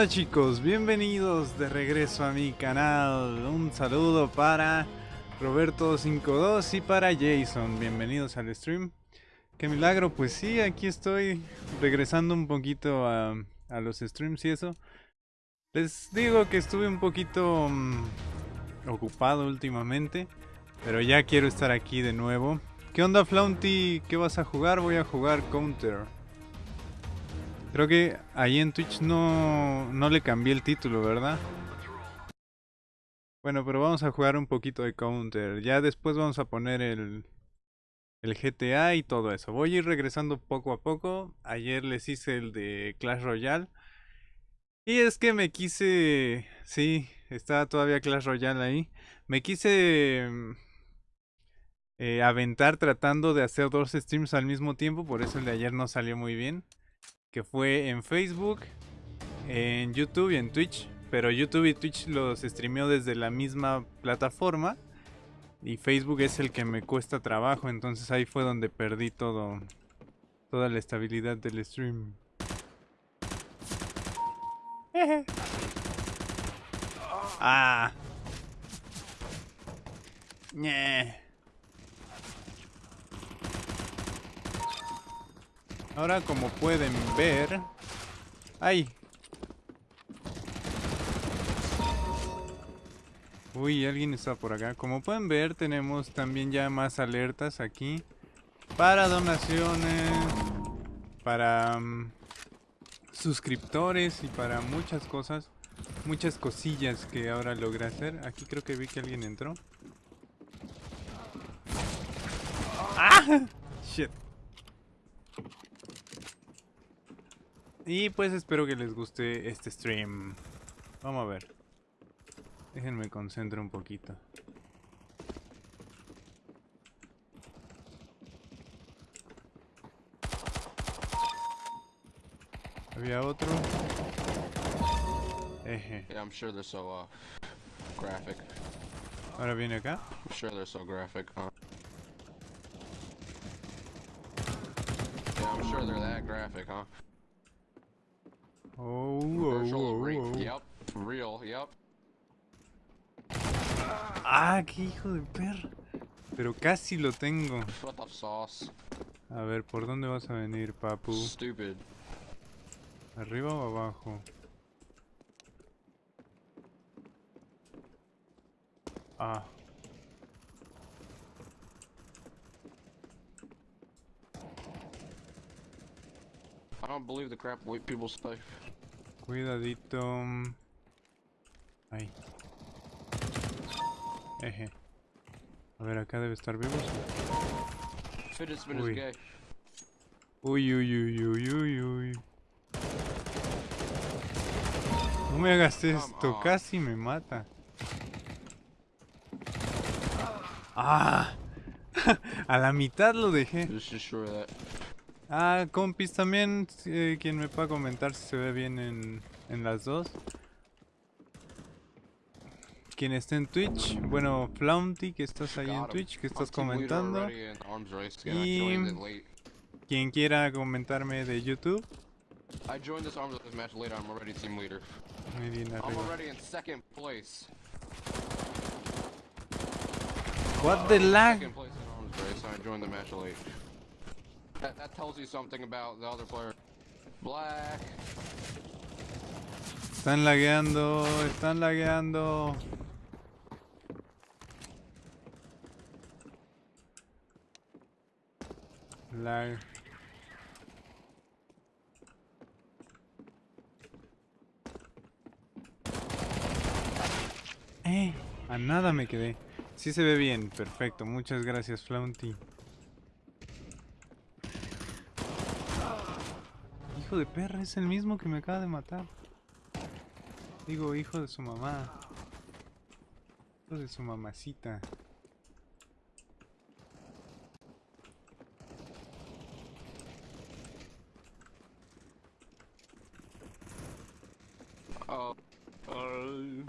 ¿Qué onda chicos? Bienvenidos de regreso a mi canal. Un saludo para Roberto52 y para Jason. Bienvenidos al stream. Qué milagro, pues sí, aquí estoy regresando un poquito a, los streams y eso. Les digo que estuve un poquito mm, ocupado últimamente, pero ya quiero estar aquí de nuevo. ¿Qué onda Flaunty? ¿Qué vas a jugar? Voy a jugar Counter. Creo que ahí en Twitch no, no le cambié el título, ¿verdad? Bueno, pero vamos a jugar un poquito de Counter. Ya después vamos a poner el, el GTA y todo eso. Voy a ir regresando poco a poco. Ayer les hice el de Clash Royale. Y es que me quise... Sí, está todavía Clash Royale ahí. Me quise eh, aventar tratando de hacer dos streams al mismo tiempo. Por eso el de ayer no salió muy bien que fue en Facebook, en YouTube y en Twitch. Pero YouTube y Twitch los streameo desde la misma plataforma. Y Facebook es el que me cuesta trabajo. Entonces ahí fue donde perdí todo. Toda la estabilidad del stream. ah. Ahora como pueden ver... ¡Ay! Uy, alguien está por acá. Como pueden ver, tenemos también ya más alertas aquí. Para donaciones. Para mm, suscriptores y para muchas cosas. Muchas cosillas que ahora logré hacer. Aquí creo que vi que alguien entró. ¡Ah! Shit. Y pues espero que les guste este stream. Vamos a ver. Déjenme concentrar un poquito. Había otro. Eje. Yeah, I'm sure they're so uh, graphic. Ahora viene acá. I'm sure they're so graphic, huh? Yeah, I'm sure they're that graphic, huh? Oh, oh, oh, oh, Yep, real, yep. Ah, qué hijo de perra. Pero casi lo tengo. A ver, ¿por dónde vas a venir, papu? Stupid. ¿Arriba o abajo? Ah. I don't believe the crap white people say. Cuidadito. Ahí. Eje. A ver, acá debe estar vivos. Uy. uy, uy, uy, uy, uy, uy. No me hagas esto, casi me mata. ¡Ah! A la mitad lo dejé. Ah, compis, también eh, quien me pueda comentar si se ve bien en, en las dos. Quien esté en Twitch, bueno, Flaunty, que estás ahí en Twitch, que estás comentando. Y quien quiera comentarme de YouTube. I joined this arms race match later. I'm already team leader. Muy bien, I'm already in second place. What the lag? Second place in arms race. I joined the match late. That, that tells you something about the other player. Black. Están lagueando, están lagueando. Lag. Eh, a nada me quedé. Sí se ve bien, perfecto. Muchas gracias, Flaunty. Hijo de perra es el mismo que me acaba de matar. Digo, hijo de su mamá. Hijo de su mamacita. Oh. Oh.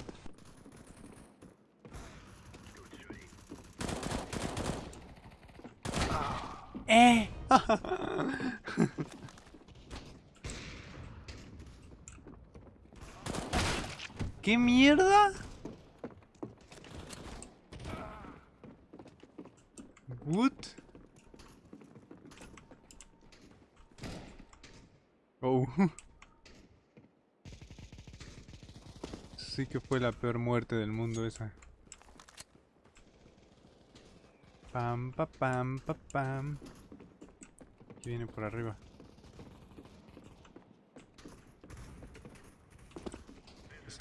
¡Eh! ¿Qué mierda? What? Oh. Sí que fue la peor muerte del mundo esa. Pam, pa, pam, pa, pam. Aquí viene por arriba.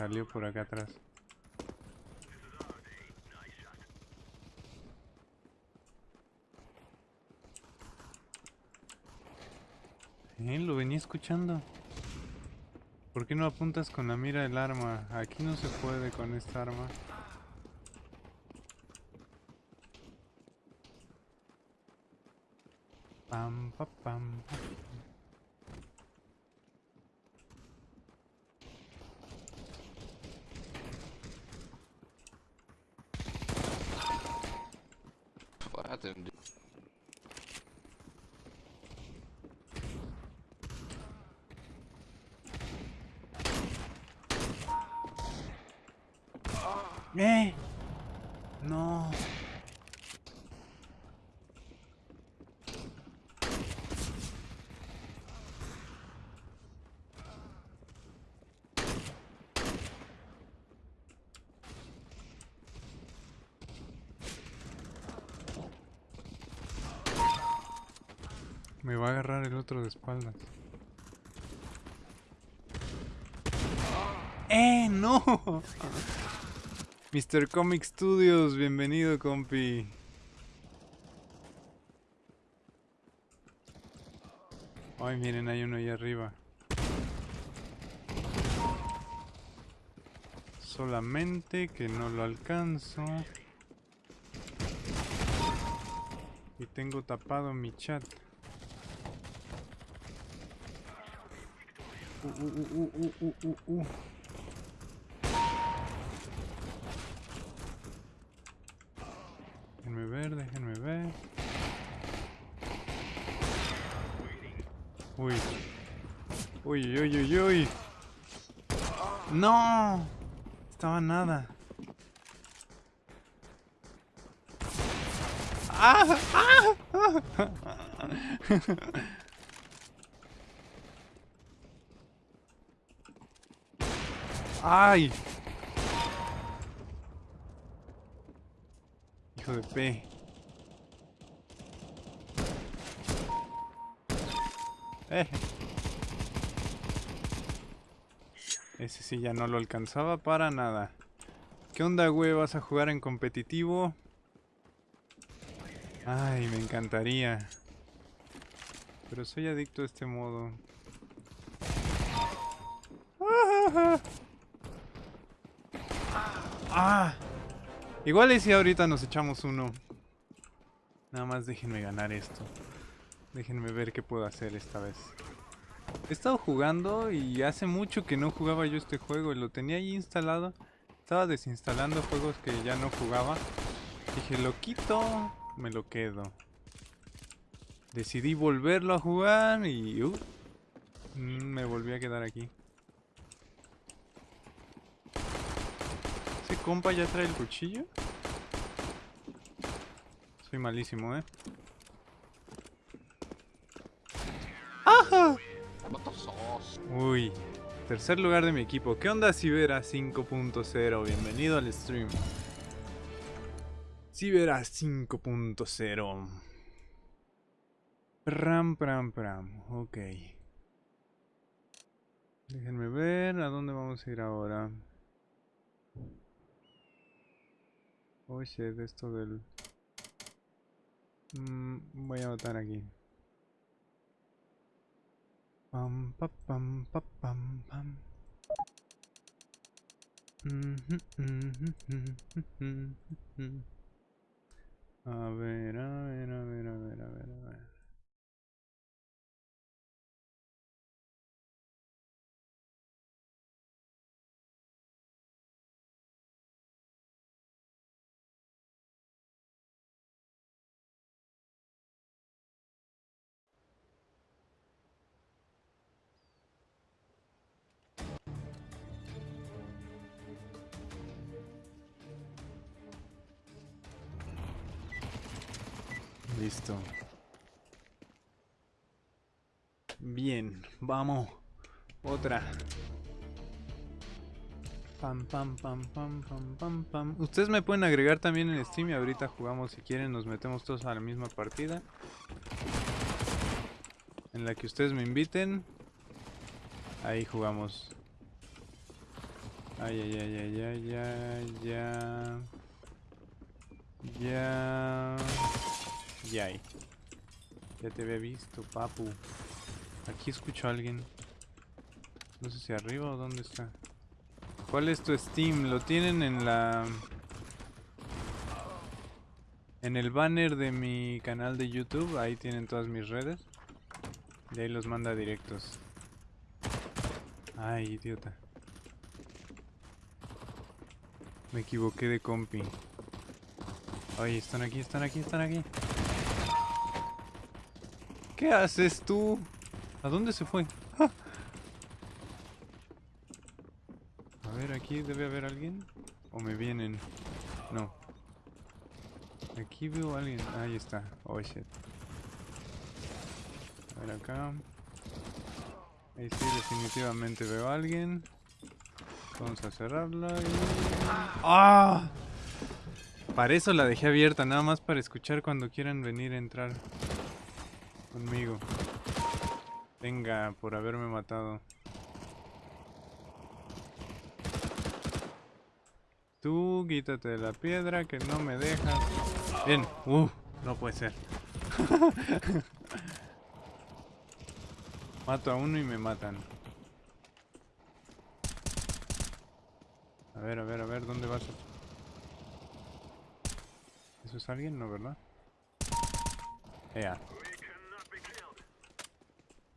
Salió por acá atrás. Eh, lo venía escuchando. ¿Por qué no apuntas con la mira del arma? Aquí no se puede con esta arma. Pam, pa, pam, pa. Well, that didn't do. ¡Eh! No. Me va a agarrar el otro de espaldas. ¡Eh! ¡No! Mr. Comic Studios, bienvenido, compi. Ay, miren, hay uno ahí arriba. Solamente que no lo alcanzo. Y tengo tapado mi chat. Uh, uh, uh. Déjenme ver, déjenme ver. Uy. Uy, uy, uy, uy. No. Estaba nada. ¡Ah! ¡Ah! ¡Ay! Hijo de P. Eh. Ese sí ya no lo alcanzaba para nada. ¿Qué onda, güey? ¿Vas a jugar en competitivo? Ay, me encantaría. Pero soy adicto a este modo. ¡Ah! Igual y si ahorita nos echamos uno. Nada más déjenme ganar esto. Déjenme ver qué puedo hacer esta vez. He estado jugando y hace mucho que no jugaba yo este juego. Lo tenía ahí instalado. Estaba desinstalando juegos que ya no jugaba. Dije, lo quito, me lo quedo. Decidí volverlo a jugar y... uh, mm, me volví a quedar aquí. Compa ya trae el cuchillo? Soy malísimo, ¿eh? ¡Ajá! Uy, tercer lugar de mi equipo. ¿Qué onda Cibera 5.0? Bienvenido al stream. Cibera 5.0. Pram, pram, pram. Ok. Déjenme ver a dónde vamos a ir ahora. Oye, de esto del... Mm, voy a anotar aquí. Pam, pa, pam, pa, pam, pam. Mhm, mhm. A ver, a ver, a ver, a ver, a ver, a ver. Listo. Bien, vamos. Otra. Pam, pam, pam, pam, pam, pam, pam. Ustedes me pueden agregar también en Steam y ahorita jugamos si quieren. Nos metemos todos a la misma partida. En la que ustedes me inviten. Ahí jugamos. Ay, ay, ay, ay, ay, ay, ya. Ya. Ya. Ya te había visto, papu. Aquí escucho a alguien. No sé si arriba o dónde está. ¿Cuál es tu Steam? Lo tienen en la... En el banner de mi canal de YouTube. Ahí tienen todas mis redes. Y ahí los manda directos. Ay, idiota. Me equivoqué de compi. Oye, están aquí, están aquí, están aquí. ¿Qué haces tú? ¿A dónde se fue? A ver, aquí debe haber alguien. ¿O me vienen? No. Aquí veo a alguien. Ahí está. Oh shit. A ver acá. Ahí sí, definitivamente veo a alguien. Vamos a cerrarla y... ¡Ah! Para eso la dejé abierta, nada más para escuchar cuando quieran venir a entrar conmigo. Venga, por haberme matado. Tú quítate de la piedra que no me dejas. Bien, uh, no puede ser. Mato a uno y me matan. A ver, a ver, a ver, ¿dónde vas? ¿Eso es alguien? No, ¿verdad? Ea.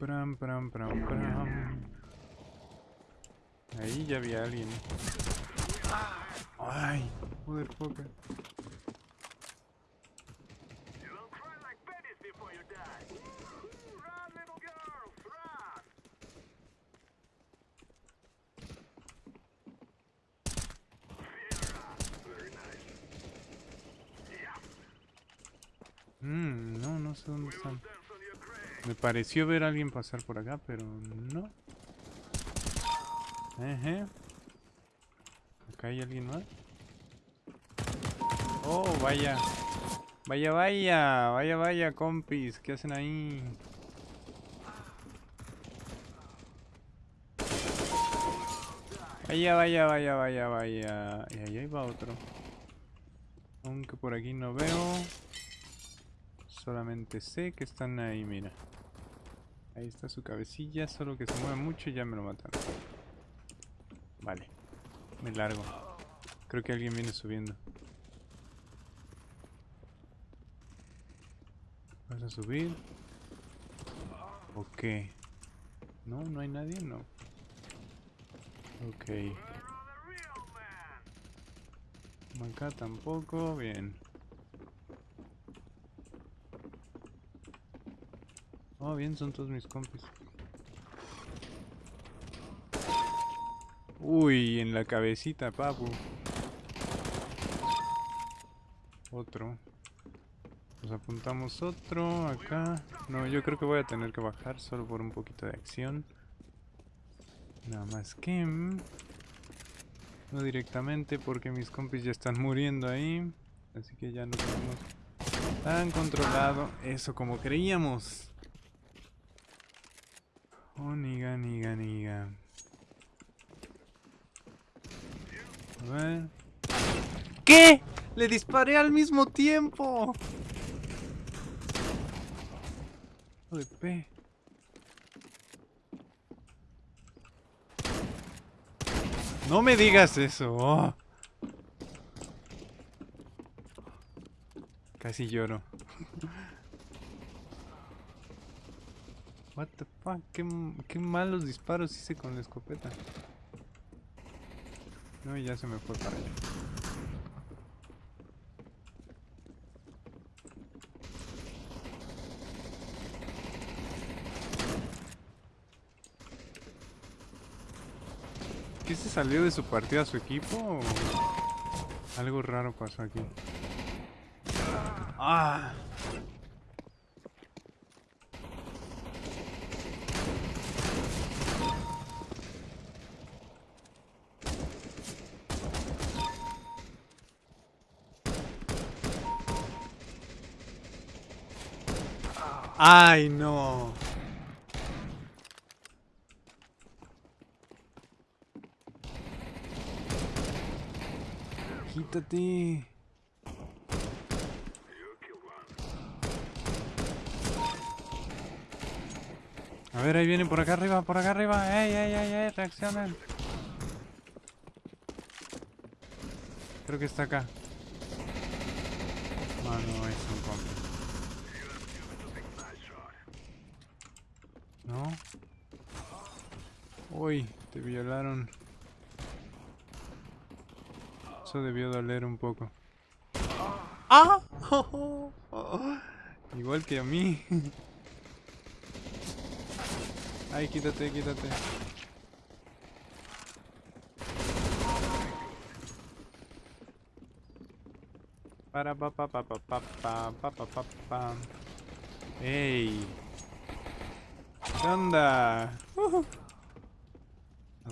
Pram, pram, pram, pram. Ahí ya había alguien. Ay, motherfucker. Mmm, no, no sé dónde están. Me pareció ver a alguien pasar por acá, pero no. ¿Acá hay alguien más? Oh, vaya. Vaya, vaya. Vaya, vaya, compis. ¿Qué hacen ahí? Vaya, vaya, vaya, vaya, vaya. Y ahí va otro. Aunque por aquí no veo. Solamente sé que están ahí, mira. Ahí está su cabecilla, solo que se mueve mucho y ya me lo mataron. Vale. Me largo. Creo que alguien viene subiendo. ¿Vas a subir? ¿O qué? No, no hay nadie, no. Ok. Acá tampoco, bien. Oh, bien, son todos mis compis. Uy, en la cabecita, papu. Otro. Nos apuntamos otro acá. No, yo creo que voy a tener que bajar solo por un poquito de acción. Nada más que... Mm, no directamente porque mis compis ya están muriendo ahí. Así que ya no tenemos tan controlado eso como creíamos. Oh, niga, niga, niga. A ver. ¿Qué? ¡Le disparé al mismo tiempo! de P. No me digas eso. oh. Casi lloro. What the fuck, qué, qué malos disparos hice con la escopeta. No, y ya se me fue para allá. ¿Qué se salió de su partida su equipo? o Algo raro pasó aquí. ¡Ah! ¡Ay, no! Quítate. A ver, ahí vienen por acá arriba, por acá arriba. ¡Ey, ey, ey, ey! ¡Reaccionen! Creo que está acá. Ah, no, es un compa. ¿No? Uy, te violaron. Eso debió doler un poco. ¡Ah! Igual que a mí. Ay, quítate, quítate. Para pa pa pa pa pa pa pa pa pa pa. ¡Ey! ¿Qué onda? Ujú.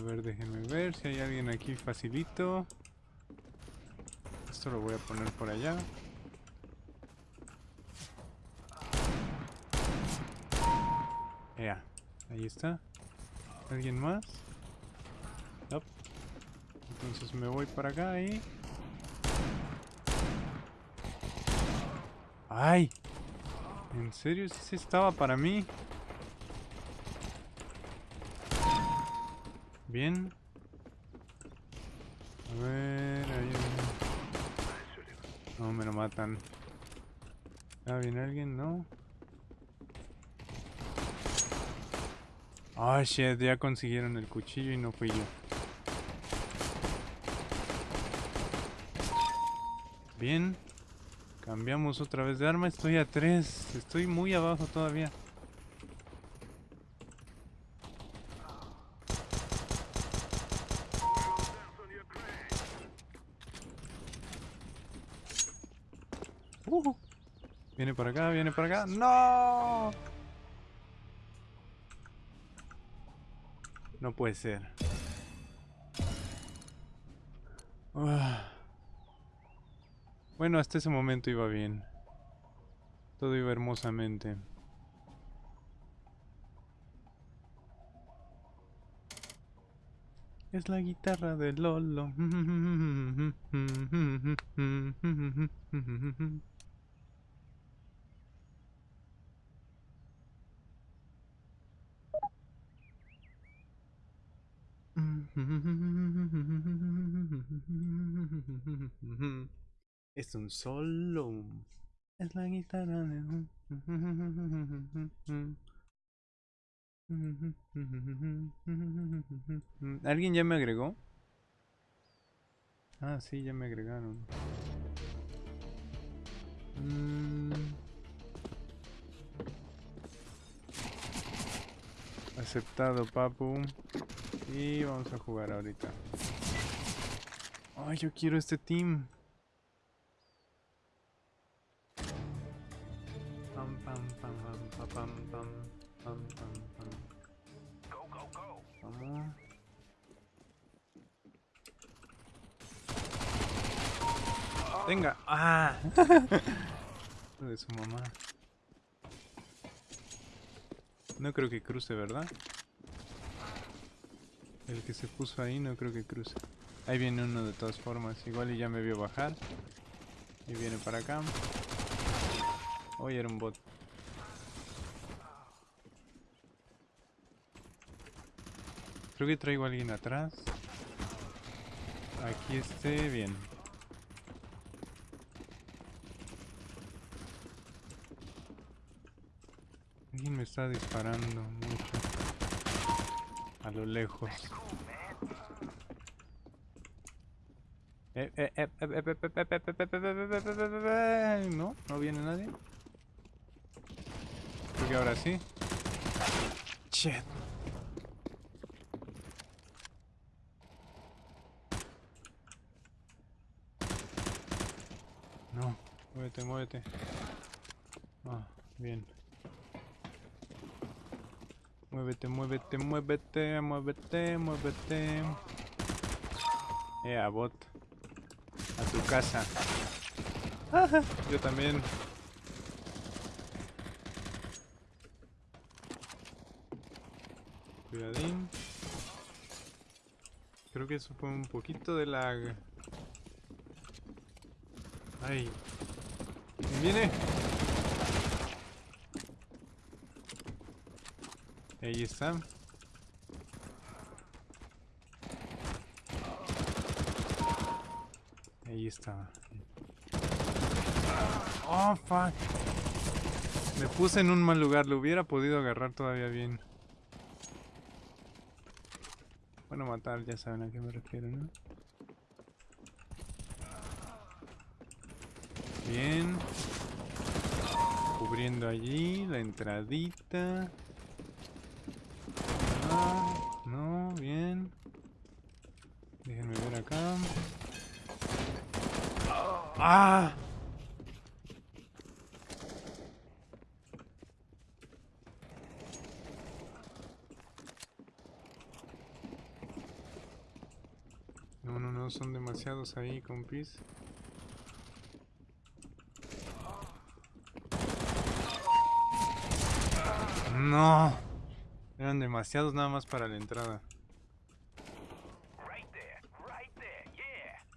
A ver, déjenme ver si hay alguien aquí facilito. Esto lo voy a poner por allá. Ya, ahí está. ¿Alguien más? Nope. Entonces me voy para acá y... ¡Ay! ¿En serio? ¿Sí estaba para mí? Bien. A ver, hay- No, me lo matan. ¿Ah, viene alguien? No. Ah, shit, ya consiguieron el cuchillo y no fui yo. Bien. Cambiamos otra vez de arma. Estoy a 3. Estoy muy abajo todavía. Uh. Viene por acá, viene por acá. ¡No! No puede ser. Ah. Bueno, hasta ese momento iba bien. Todo iba hermosamente. Es la guitarra de Lolo. Es un solo. Es la guitarra de... ¿Alguien ya me agregó? Ah, sí, ya me agregaron. Mm. Aceptado, papu. Y vamos a jugar ahorita. Ay, yo quiero este team. Pam, pam, pam, pam, pam, pam, pam, pam, pam. Vamos. Venga. Ah. de su mamá. No creo que cruce, ¿verdad? El que se puso ahí no creo que cruce. Ahí viene uno de todas formas. Igual y ya me vio bajar. Y viene para acá. Hoy era un bot. Creo que traigo a alguien atrás. Aquí esté bien. Alguien me está disparando mucho. Lo lejos. No, no viene nadie. Creo que ahora sí. Shit. No, muévete, muévete. Ah, bien. Muévete, muévete, muévete, muévete, muévete. Eh, bot. A tu casa. Yo también. Cuidadín. Creo que eso fue un poquito de lag. Ay. ¿Viene? Ahí está. Ahí está. Oh, fuck. Me puse en un mal lugar. Lo hubiera podido agarrar todavía bien. Bueno, matar, ya saben a qué me refiero, ¿no? Bien. Cubriendo allí la entradita. No, no, bien. Déjenme ver acá. ¡Ah! No, no, no, son demasiados ahí, compis. No. Eran demasiados nada más para la entrada.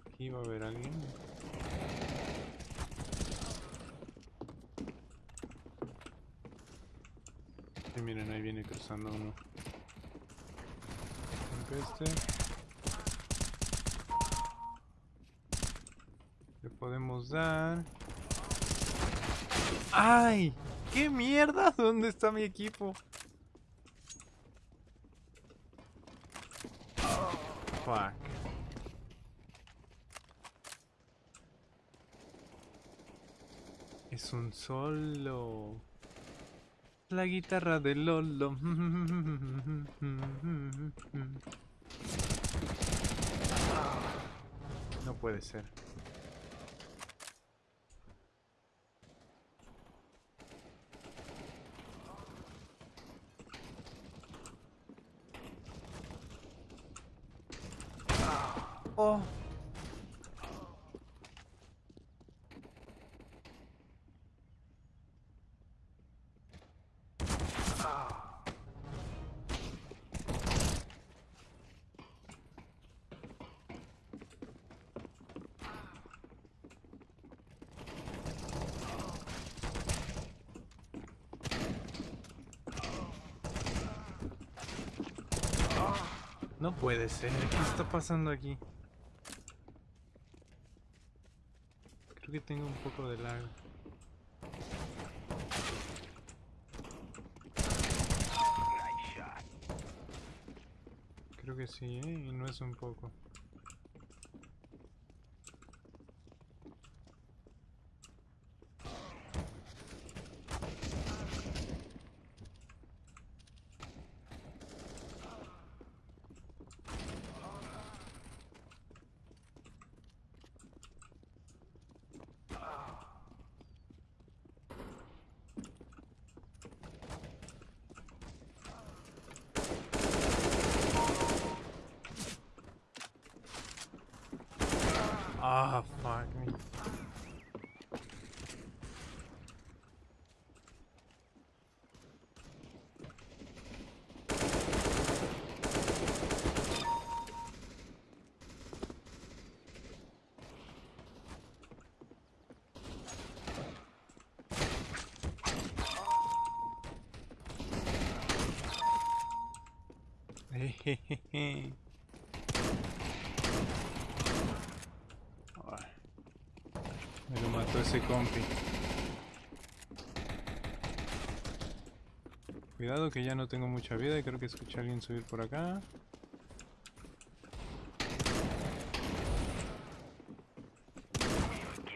Aquí va a haber alguien. Sí, miren, ahí viene cruzando uno. Este. Le ¡Ay! ¡Qué mierda! ¿Dónde está mi equipo? Es un solo. La guitarra de Lolo. No puede ser. Oh. No puede ser. ¿Qué está pasando aquí? Creo que tengo un poco de lag. Creo que sí, ¿eh? Y no es un poco. Ah, fuck me. Jejeje. Me lo mató ese compi. Cuidado que ya no tengo mucha vida y creo que escuché a alguien subir por acá.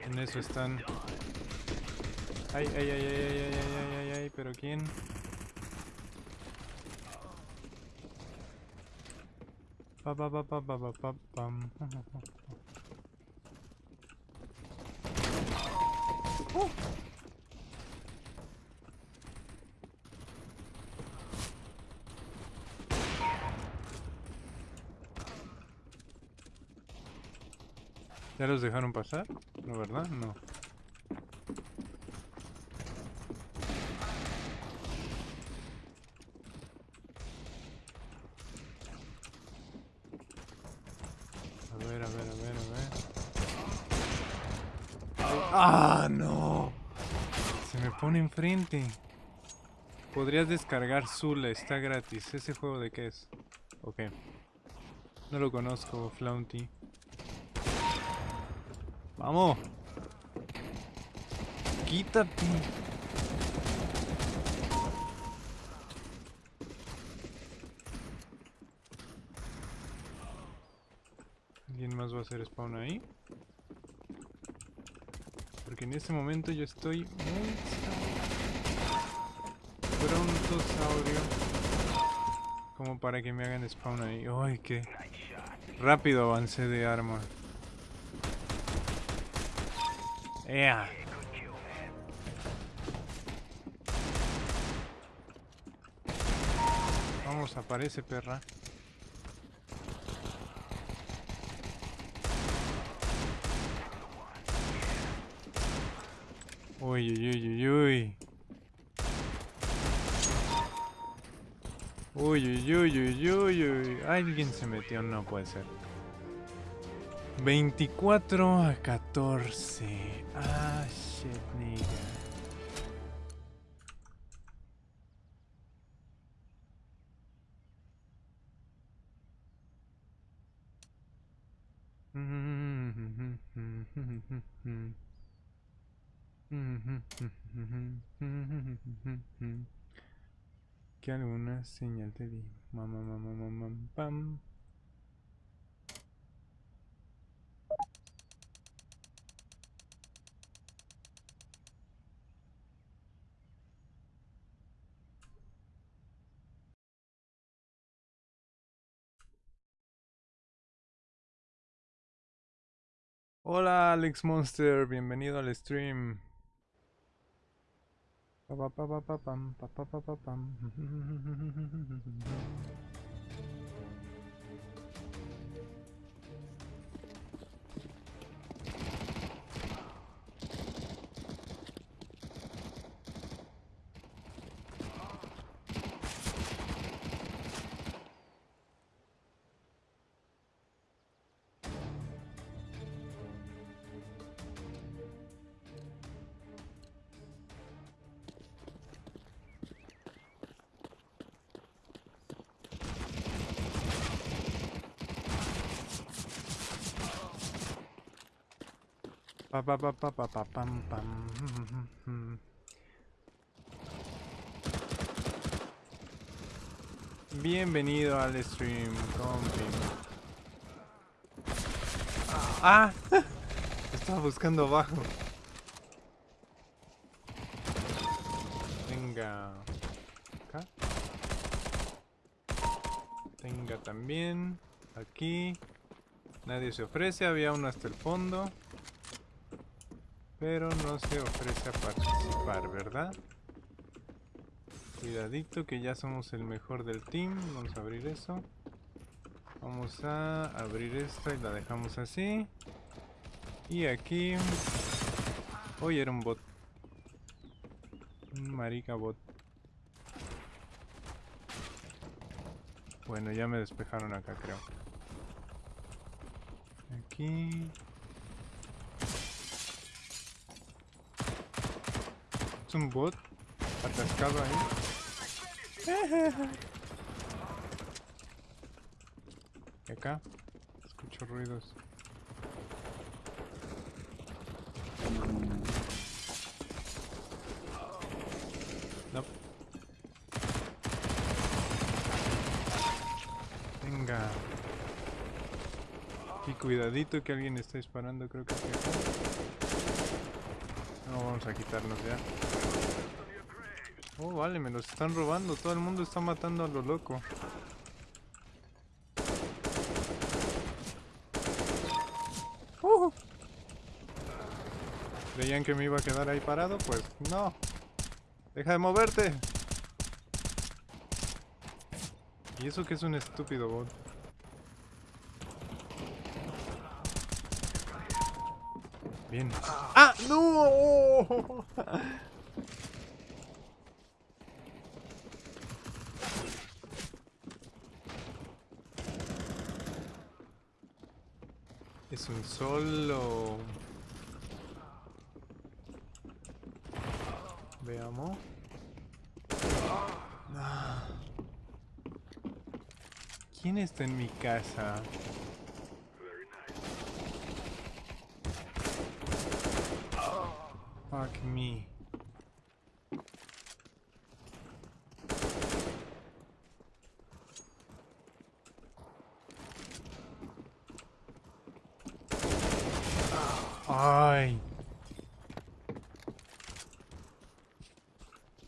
En eso están. Ay, ay, ay, ay, ay, ay, ay, ay, ay, pero ¿quién? Pa, pa. ¿Ya los dejaron pasar? No, ¿verdad? No. ¡Ah, no! Se me pone enfrente. Podrías descargar Zula, está gratis. ¿Ese juego de qué es? Ok. No lo conozco, Flaunty. ¡Vamos! ¡Quítate! ¿Alguien más va a hacer spawn ahí? Porque en este momento yo estoy muy como para que me hagan spawn ahí. ¡Ay, qué rápido avancé de arma! ¡Ea! Vamos, aparece perra. Uy, uy, uy, uy. Uy, uy, uy, uy. Alguien se metió, no puede ser. 24 a 14. Ah, shit, nigga. Que alguna señal te di. Mamá, mamá, mamá, pam. Hola Alex Monster, bienvenido al stream. Pa, pa, pa, pa, pa, pam, pa, pa, pa, pa, Pa, pa, pa, pa, pa, pa, pam, pam. Bienvenido al stream, compi. ¡Ah! Estaba buscando abajo. Venga. Acá. Venga también. Aquí. Nadie se ofrece, había uno hasta el fondo. Pero no se ofrece a participar, ¿verdad? Cuidadito que ya somos el mejor del team. Vamos a abrir eso. Vamos a abrir esta y la dejamos así. Y aquí... Hoy era un bot. Un marica bot. Bueno, ya me despejaron acá, creo. Aquí... Es un bot atascado ahí. Y acá escucho ruidos. No. Venga. Y cuidadito que alguien está disparando, creo que aquí. Vamos a quitarnos ya. Oh, vale, me los están robando. Todo el mundo está matando a lo loco. Uh. ¿Creían que me iba a quedar ahí parado? Pues no. Deja de moverte. Y eso que es un estúpido bot. Bien. ¡No! Es un solo. Veamos. Ah. ¿Quién está en mi casa? Fuck me. Ay.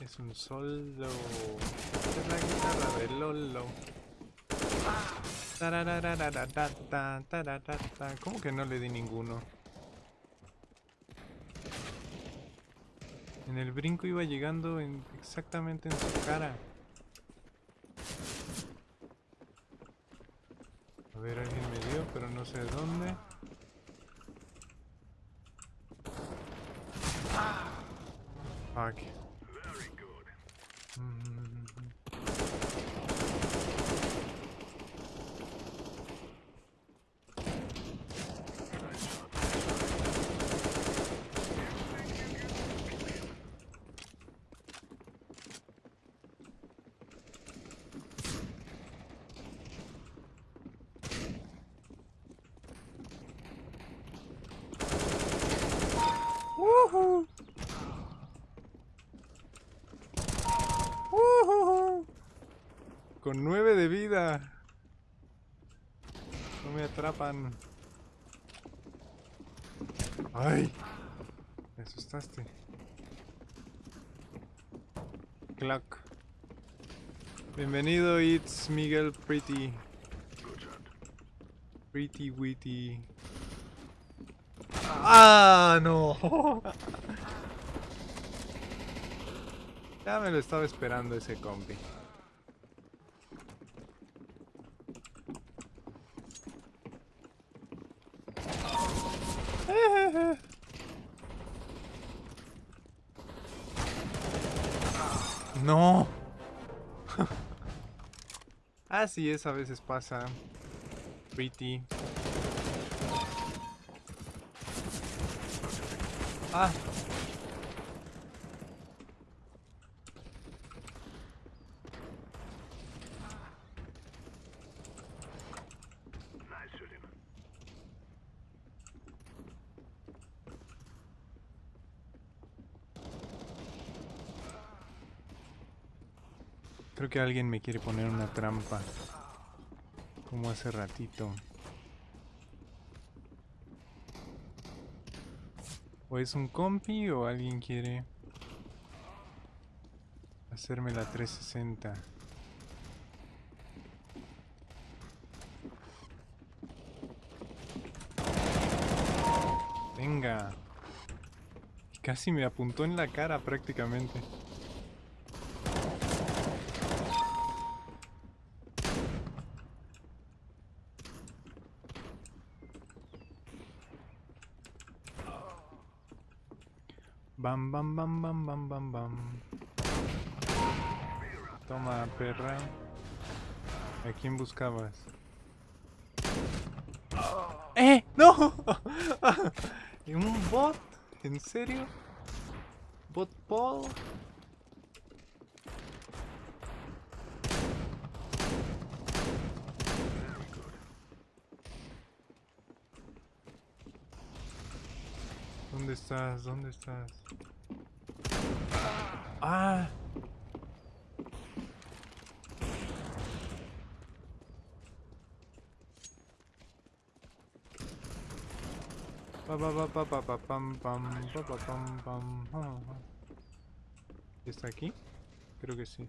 Es un solo. Es la guitarra de Lolo. ¿Cómo que no le di ninguno? En el brinco iba llegando en, exactamente en su cara. A ver, alguien me dio, pero no sé de dónde. Fuck. Mm. Woohoo. Woohoo. Con nueve de vida. No me atrapan. Ay. Me asustaste. Clock. Bienvenido, it's Miguel Pretty. Pretty Witty. ¡Ah, no! ya me lo estaba esperando ese compi. Así es, a veces pasa. Pretty. Ah. Que alguien me quiere poner una trampa. Como hace ratito. O es un compi o alguien quiere hacerme la 360. Venga. Casi me apuntó en la cara prácticamente. Bam, bam, bam, bam, bam, bam, bam. Toma, perra. ¿A quién buscabas? ¡Eh! ¡No! ¿Un bot? ¿En serio? ¿Bot Paul? ¿Dónde estás? ¿Dónde estás? ¡Ah! Pa pa pa pa pa pa pam pam pa pa pam pam ah, ah. ¿Está aquí? Creo que sí.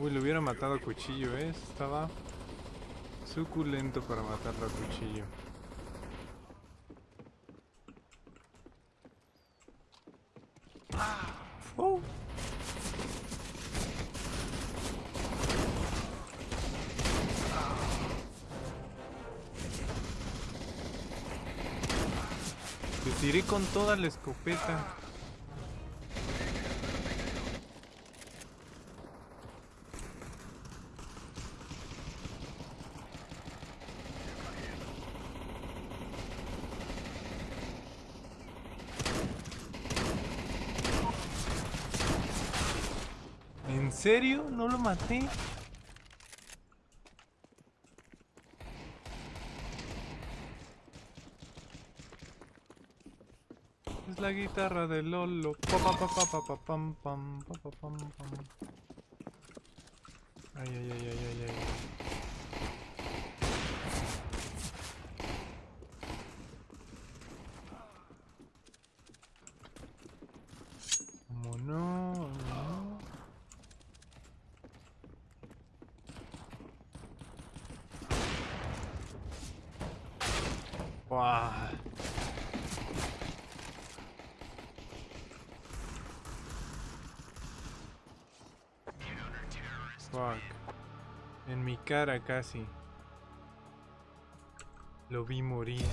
Uy, lo hubiera matado a cuchillo, ¿eh? Estaba suculento para matarlo a cuchillo. toda la escopeta. ¿En serio? ¿No lo maté? La guitarra de Lolo. Pa, pa, pa, pa, pa, pa, pam, pam, pa, pa, pam, pam. Ay, ay, ay, ay, ay, ay. ¿Cómo no? no? Buah. Fuck. En mi cara casi. Lo vi morir.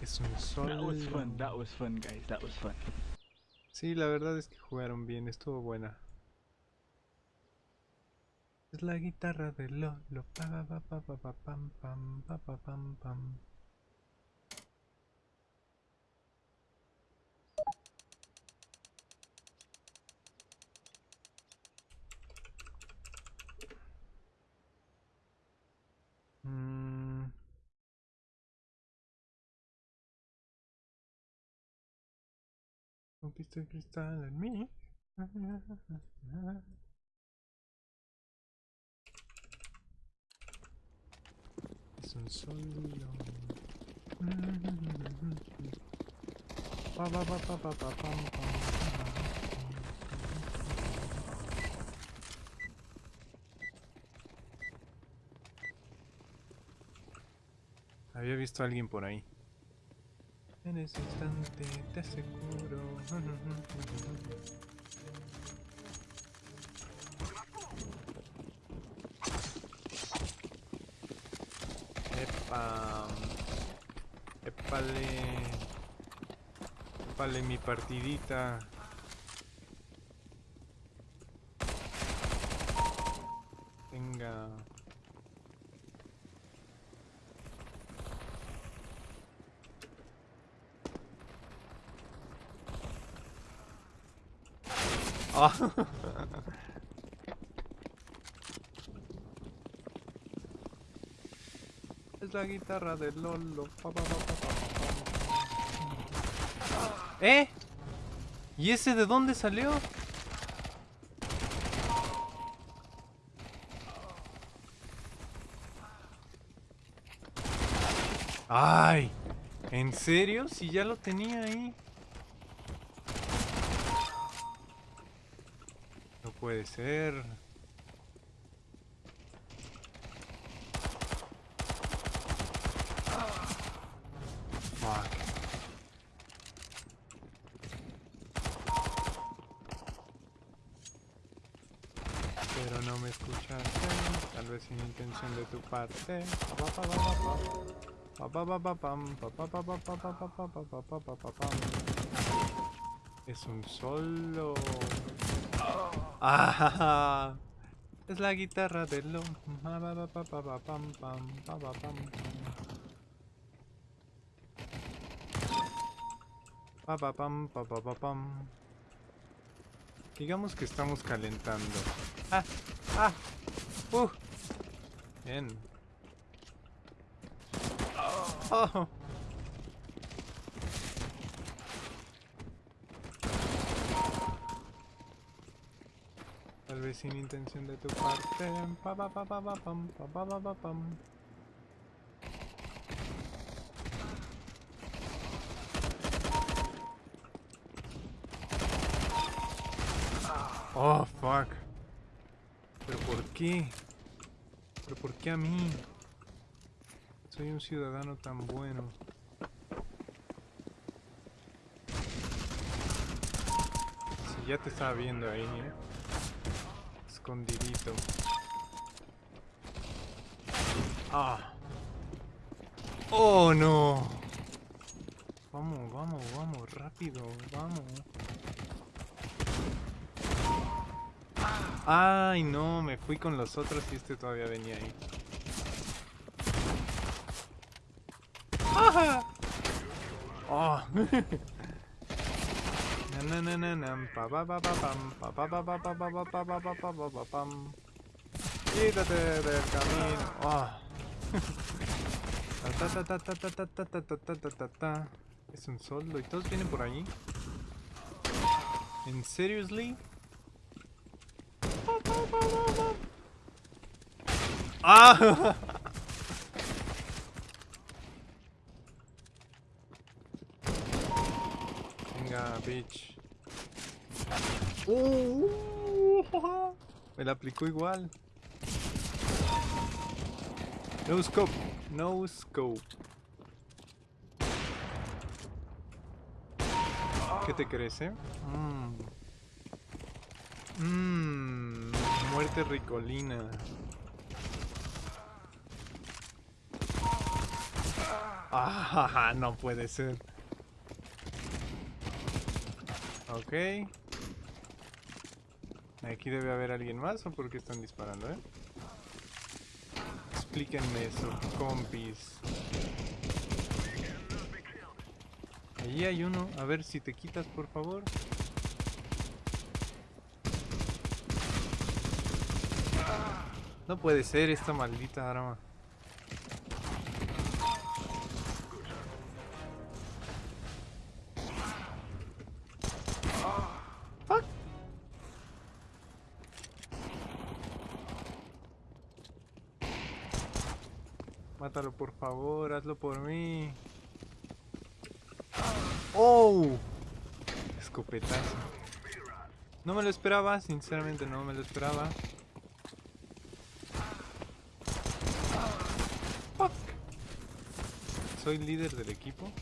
Es un sol. That was fun. That was fun, guys. That was fun. Sí, la verdad es que jugaron bien, estuvo buena. Es la guitarra de Lolo. Pa, pa, pa, pa, pa, pa, pam, pam, pa, pa, pam, pam. Rompiste cristal en mí. Es un. Había visto a alguien por ahí. En ese instante te aseguro. Epa. Epale. Epale mi partidita. Venga. Es la guitarra de Lolo. Pa, pa, pa. ¿Eh? ¿Y ese de dónde salió? ¡Ay! ¿En serio? Si ya lo tenía ahí. Puede ser. Pero no me escuchaste, tal vez sin intención de tu parte. Pa, pa, pa, es un solo. Ah. Es la guitarra de lo. Digamos que estamos calentando. Ah, ah, uh. Bien. Oh. Sin intención de tu parte. Pa, pa, pa, pa, pa, pam, pa, pa, pa, pa, pam. Oh, fuck. ¿Pero por qué? ¿Pero por qué a mí? Soy un ciudadano tan bueno. Si ya te estaba viendo ahí, ¿eh? Escondidito. Ah. Oh, no. Vamos, vamos, vamos, rápido, vamos. Ay, no, me fui con los otros y este todavía venía ahí. ¡Ajá! ¡Oh! Quítate del camino. Es un soldo y todos vienen por allí. ¿En seriously? ¡Ah! Bitch. Uh, me la aplicó igual. No scope. No scope. ¿Qué te crees, eh? Mmm. Mmm. Muerte ricolina. Ah, no puede ser. Ok. Aquí debe haber alguien más o por qué están disparando, eh? Explíquenme eso, compis. Allí hay uno. A ver si te quitas, por favor. No puede ser esta maldita arma. Por favor, hazlo por mí. ¡Oh! Escopetazo. No me lo esperaba, sinceramente no me lo esperaba. Fuck. Soy líder del equipo.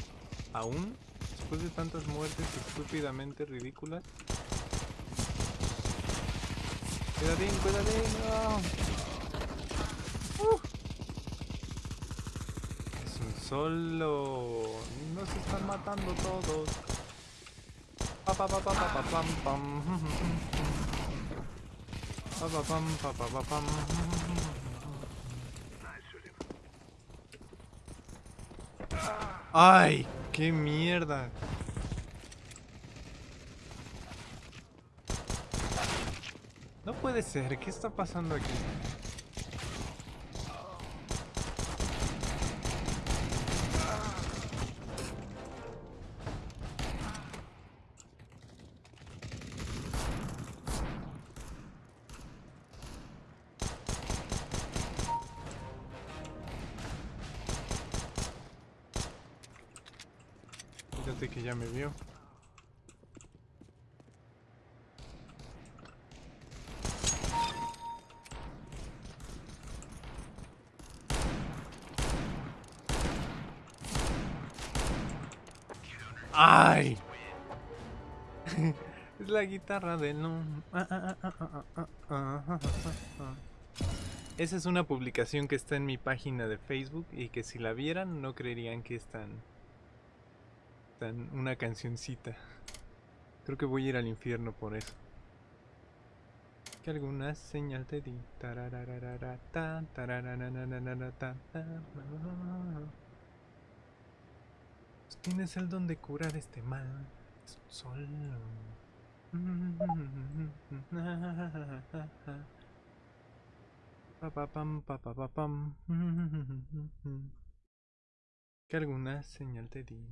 ¿Aún? Después de tantas muertes estúpidamente ridículas. Cuidadín, cuidadín. no. Uh. Es un solo. Nos están matando todos. Pa pa pa pa pa pa pam pam. Pa pa pam pa pa pa pam. ¡Ay! ¡Qué mierda! No puede ser, ¿qué está pasando aquí? La guitarra de no. Esa es una publicación que está en mi página de Facebook y que si la vieran no creerían que es tan, tan una cancioncita. Creo que voy a ir al infierno por eso. Que alguna señal te di. Tienes el don de curar este mal. Solo. Que alguna señal te di.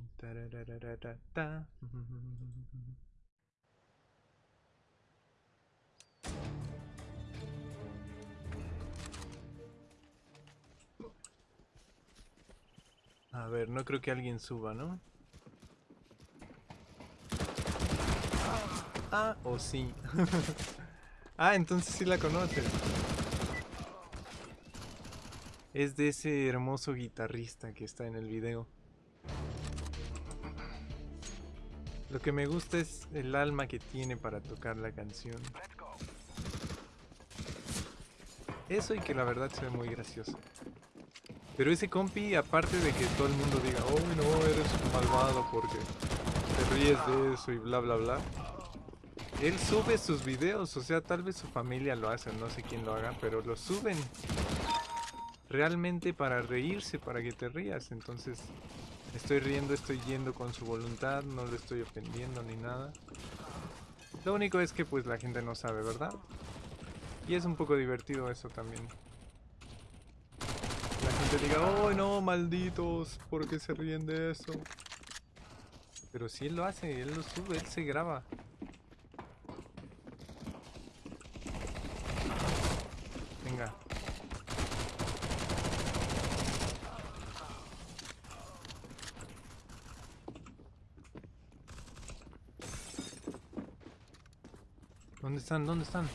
A ver, no creo que alguien suba, ¿no? Ah, o sí. ah, entonces sí la conoces. Es de ese hermoso guitarrista que está en el video. Lo que me gusta es el alma que tiene para tocar la canción. Eso y que la verdad se ve muy gracioso. Pero ese compi, aparte de que todo el mundo diga, oh no, eres un malvado porque te ríes de eso y bla bla bla. Él sube sus videos, o sea, tal vez su familia lo hace, no sé quién lo haga, pero lo suben realmente para reírse, para que te rías. Entonces, Estoy riendo, estoy yendo con su voluntad, no lo estoy ofendiendo ni nada. Lo único es que pues la gente no sabe, ¿verdad? Y es un poco divertido eso también. La gente diga, oh no, malditos, ¿por qué se ríen de eso? Pero si él lo hace, él lo sube, él se graba. Venga. ¿Dónde están? ¿Dónde están?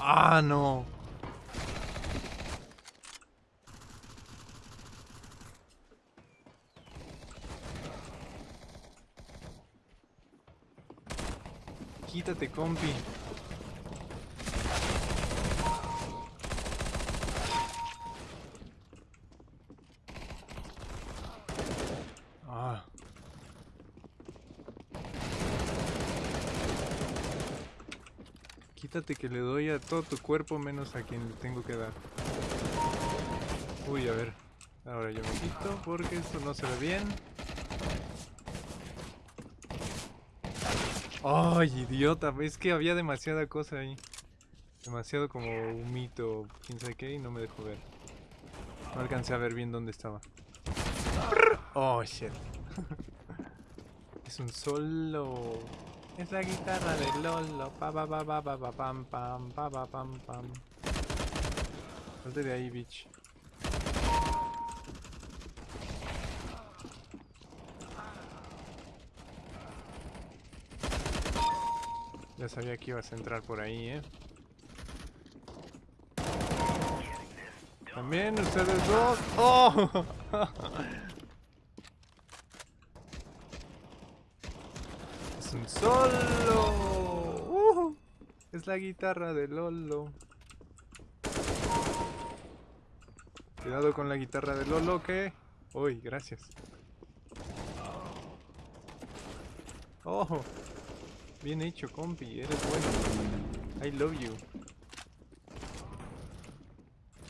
Ah, no. Quítate, compi. Ah. Quítate que le doy a todo tu cuerpo menos a quien le tengo que dar. Uy, a ver. Ahora yo me quito porque esto no se ve bien. Ay, idiota, es que había demasiada cosa ahí. Demasiado como un mito, quién sabe qué, y no me dejó ver. No alcancé a ver bien dónde estaba. Oh, shit. es un solo. Es la guitarra de Lolo. Pa pa pa pa pa pa pam pam pa pa pam pam. Salte de ahí, bitch. Sabía que ibas a entrar por ahí, eh. También ustedes dos. ¡Oh! es un solo. ¡Uh! Es la guitarra de Lolo. Cuidado con la guitarra de Lolo que... Uy, gracias. ¡Oh! Bien hecho, compi, eres bueno. I love you.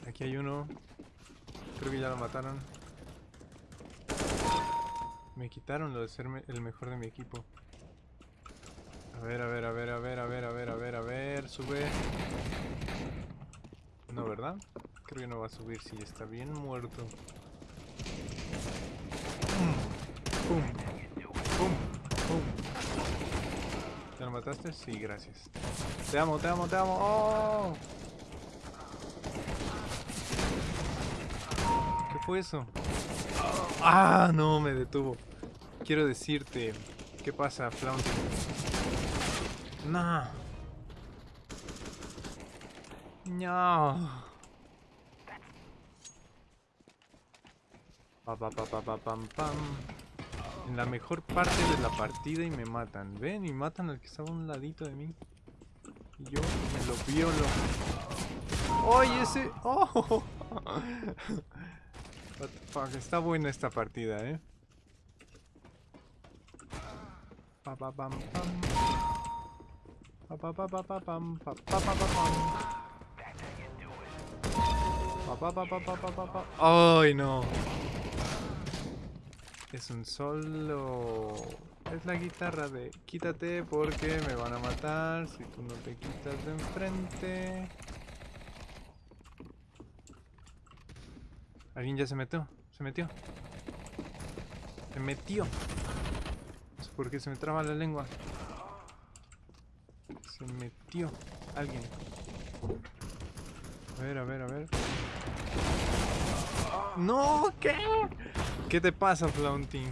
Aquí hay uno. Creo que ya lo mataron. Me quitaron lo de ser el mejor de mi equipo. A ver, a ver, a ver, a ver, a ver, a ver, a ver, a ver, sube. No, ¿verdad? Creo que no va a subir si está bien muerto. Pum, pum. ¿Ya lo mataste? Sí, gracias. Te amo, te amo, te amo. ¡Oh! ¿Qué fue eso? ¡Ah! No, me detuvo. Quiero decirte... ¿Qué pasa, Flaunty? No. No. Pa, pa, pa, pa, pa, pam, pam. En la mejor parte de la partida y me matan. ¿Ven? Y matan al que estaba a un ladito de mí. Y yo me lo violo. ¡Ay, ese! ¡Oh! What the fuck, está buena esta partida, ¿eh? ¡Ay, no! Es un solo. Es la guitarra de quítate porque me van a matar si tú no te quitas de enfrente. Alguien ya se metió, se metió. Se metió. No se me traba la lengua. Se metió alguien. A ver, a ver, a ver. No, ¿qué? ¿Qué te pasa, Flaunting?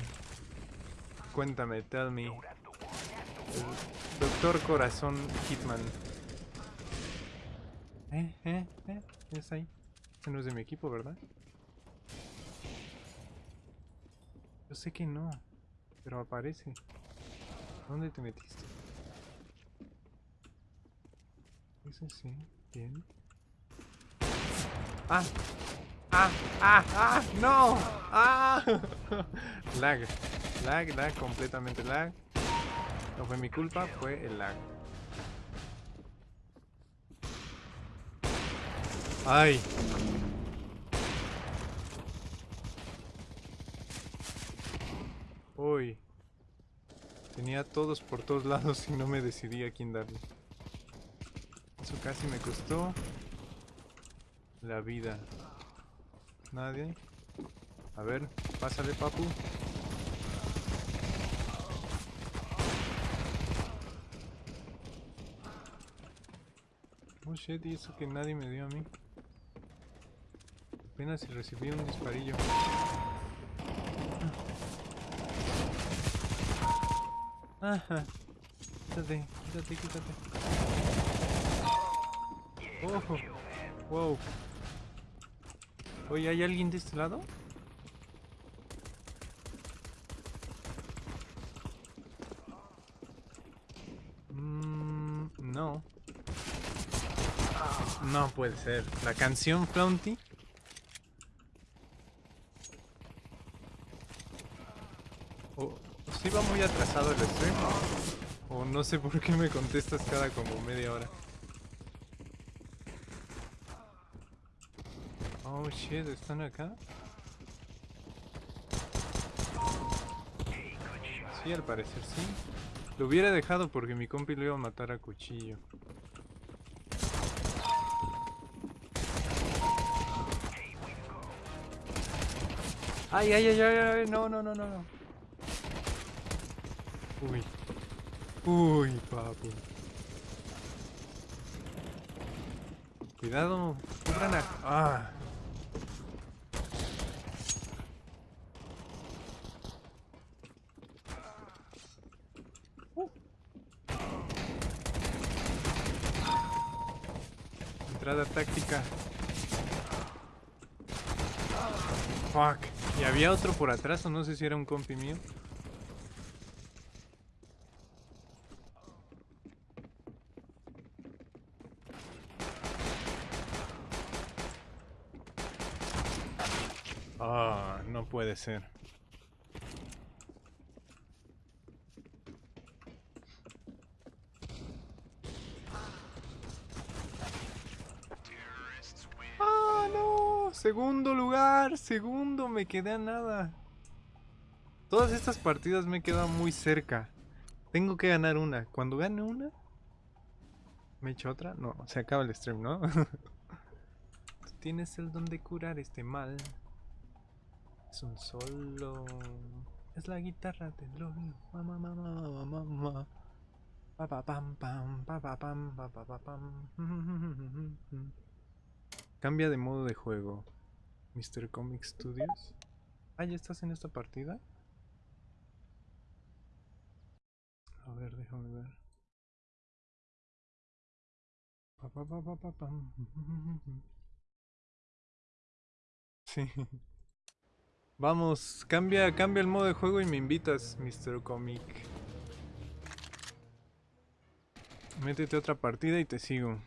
Cuéntame, tell me. El Doctor Corazón Hitman. ¿Eh? ¿Eh? ¿Eh? ¿Es ahí? Ese no es de mi equipo, ¿verdad? Yo sé que no, pero aparece. ¿Dónde te metiste? Ese sí, bien. ¡Ah! ¡Ah! ¡Ah! ¡Ah! ¡No! ¡Ah! lag. Lag, lag, completamente lag. No fue mi culpa, fue el lag. ¡Ay! Uy. Tenía todos por todos lados y no me decidí a quién darle. Eso casi me costó la vida. Nadie. A ver, pásale, papu. Oh shit, y eso que nadie me dio a mí. Apenas si recibí un disparillo. Ajá. Quítate, quítate, quítate. Ojo. Wow. Oye, ¿hay alguien de este lado? Mm, no. No puede ser. La canción Flaunty. O sí va muy atrasado el stream. O no sé por qué me contestas cada como media hora. Oh shit, ¿están acá? Sí, al parecer sí. Lo hubiera dejado porque mi compi lo iba a matar a cuchillo. Ay, ay, ay, ay, ay, no, no, no, no, no. Uy. Uy, papu. Cuidado, cubran a... Ah. Táctica. Fuck. Y había otro por atrás, o no sé si era un compi mío. Ah, no puede ser. Segundo, me quedé a nada. Todas estas partidas me he quedado muy cerca. Tengo que ganar una. Cuando gane una, ¿me echo otra? No, se acaba el stream, ¿no? Tú tienes el don de curar este mal. Es un solo. Es la guitarra del LOL. Mamá, mamá, mamá, mamá. Pa pa pam pam, pa pa pam, pa pa pa pam. Cambia de modo de juego. Mr. Comic Studios. Ah, ¿ya estás en esta partida? A ver, déjame ver. Sí. Vamos, cambia, cambia el modo de juego y me invitas, Mr. Comic. Métete a otra partida y te sigo.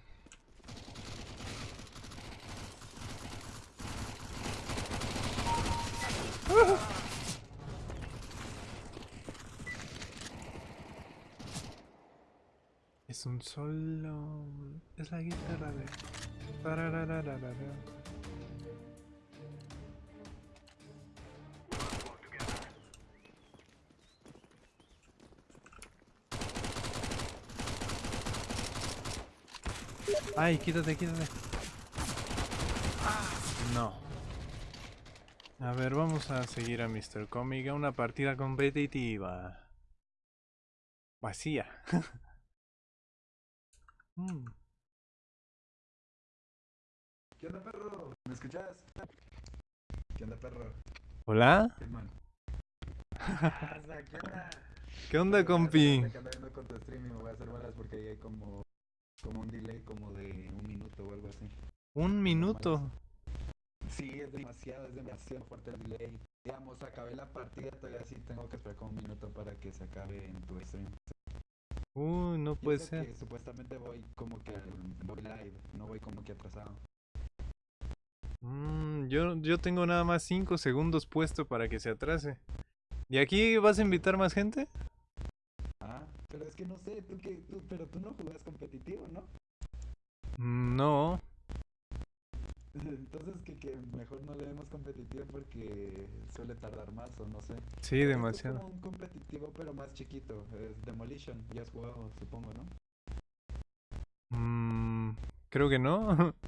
Es un solo. Es la guitarra de. Ay, quítate, quítate. No. A ver, vamos a seguir a Mr. Comic a una partida competitiva. Vacía. Mm. ¿Qué onda, perro? ¿Me escuchas? ¿Qué onda, perro? ¿Hola? ¿Qué onda? ¿Qué onda, compi? Con tu stream y me voy a hacer balas porque ahí hay como, como un delay como de un minuto o algo así. Un minuto. Sí, es demasiado, es demasiado fuerte el delay. Digamos, acabé la partida, todavía sí tengo que esperar como un minuto para que se acabe en tu stream. Uy, no puede eso que ser. supuestamente voy como que voy live, no voy como que atrasado. Mm, yo, yo tengo nada más 5 segundos puesto para que se atrase. ¿Y aquí vas a invitar más gente? Ah, pero es que no sé, tú que, tú, pero tú no jugás competitivo, ¿no? Mm, No. Entonces que, que mejor no le demos competitivo porque suele tardar más o no sé. Sí, Esto es demasiado. como un competitivo pero más chiquito. Es Demolition, ya has jugado, supongo, ¿no? Mm, creo que no.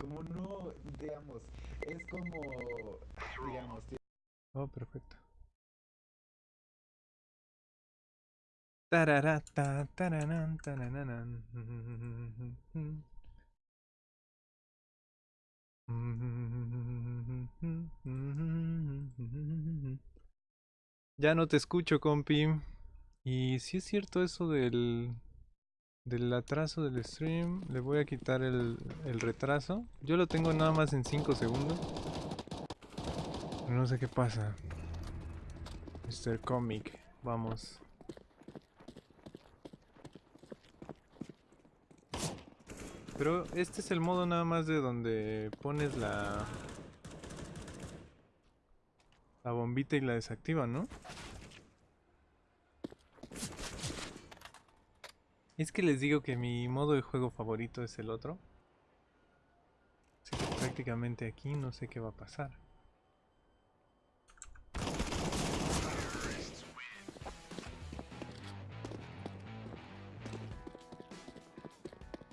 Como no, digamos, es como, digamos, Oh, perfecto. Tararata, taranan. Ya no te escucho, compi. Y si es cierto eso del del atraso del stream, le voy a quitar el, el retraso. Yo lo tengo nada más en 5 segundos. No sé qué pasa. Mr. Comic, vamos. Pero este es el modo nada más de donde pones la la bombita y la desactiva, ¿no? Es que les digo que mi modo de juego favorito es el otro. Así que prácticamente aquí no sé qué va a pasar.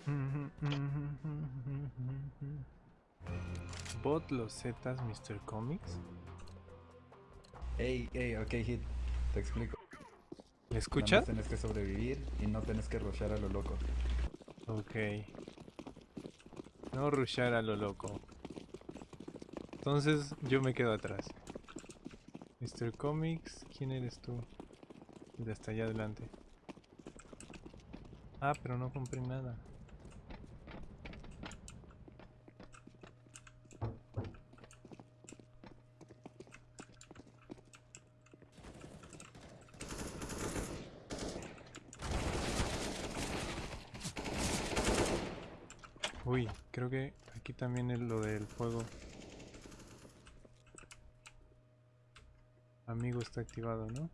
Bot los Zetas Mr. Comics. Ey, ey, ok, Hit, te explico. ¿Le Nada escuchas? Tienes que sobrevivir y no tienes que rushar a lo loco. Ok. No rushar a lo loco. Entonces yo me quedo atrás. Mr. Comics, ¿quién eres tú? El de hasta allá adelante. Ah, pero no compré nada. Uy, creo que también es lo del fuego. Amigo está activado, ¿no?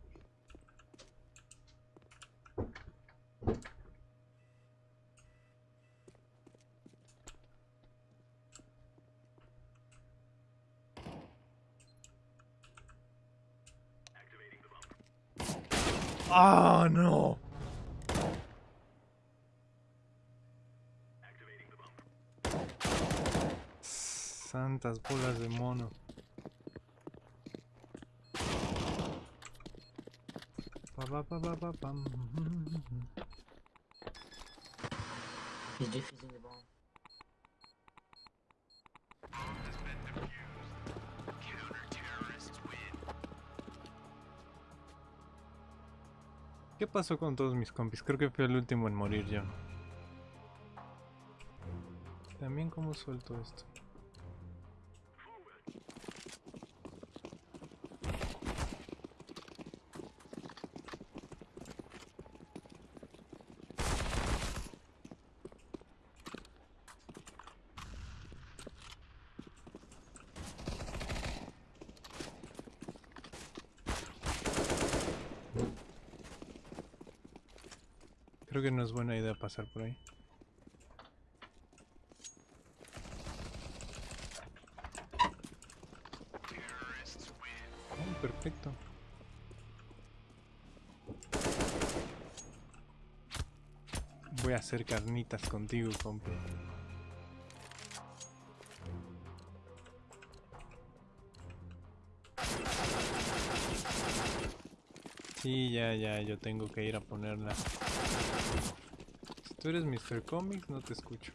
¡Ah, no! Santas bolas de mono. Pa, pa, pa, pa, pa, pam. He's defusing the bomb. ¿Qué pasó con todos mis compis? Creo que fui el último en morir yo. También cómo suelto esto. Buena idea pasar por ahí. Oh, perfecto. Voy a hacer carnitas contigo, compa. Sí, ya, ya, yo tengo que ir a ponerla. Tú eres Mr. Comics, no te escucho.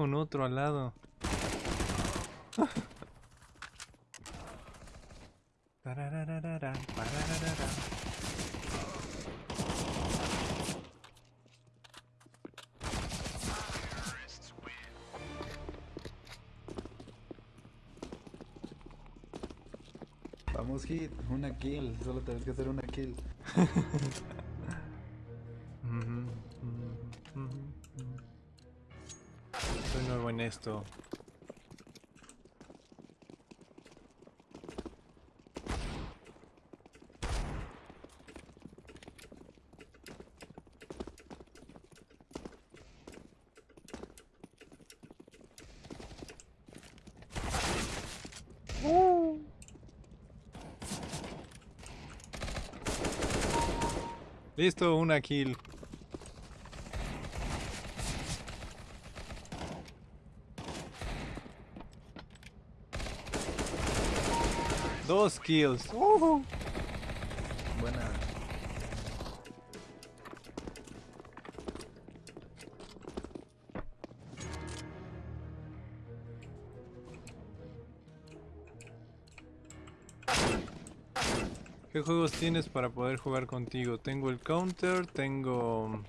con otro al lado. Vamos, Hit, una kill. Solo tenés que hacer una kill. esto. Listo, una kill. Dos kills. Buena. ¿Qué juegos tienes para poder jugar contigo? Tengo el Counter, tengo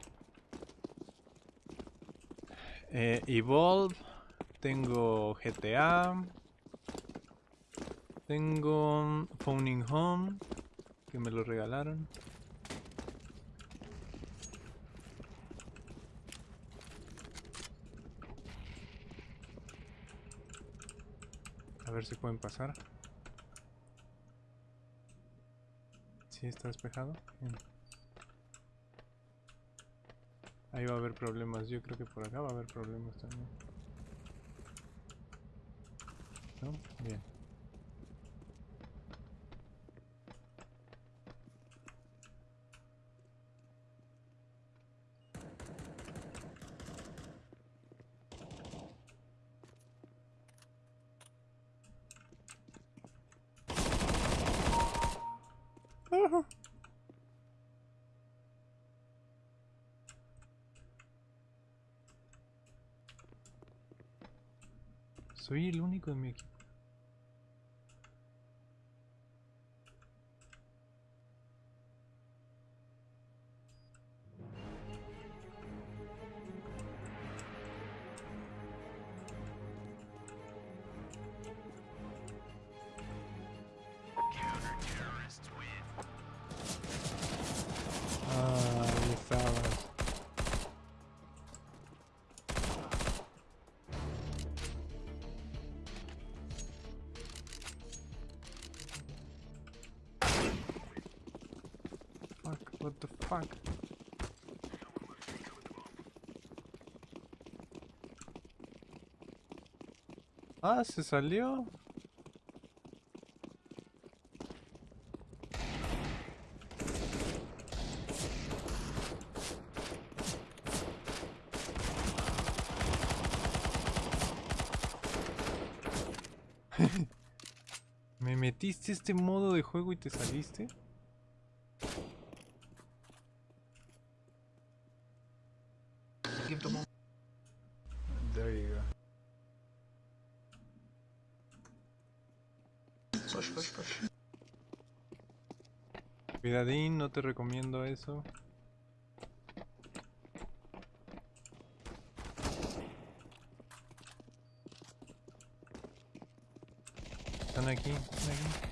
eh, Evolve, tengo GTA, tengo Phoning Home, que me lo regalaron. A ver si pueden pasar. Sí, está despejado. Bien. Ahí va a haber problemas. Yo creo que por acá va a haber problemas también. ¿No? Bien. Soy el único en mi equipo. Ah, se salió. ¿Me metiste este modo de juego y te saliste? There you go. Push, push, push. No te recomiendo eso. Están aquí, están aquí.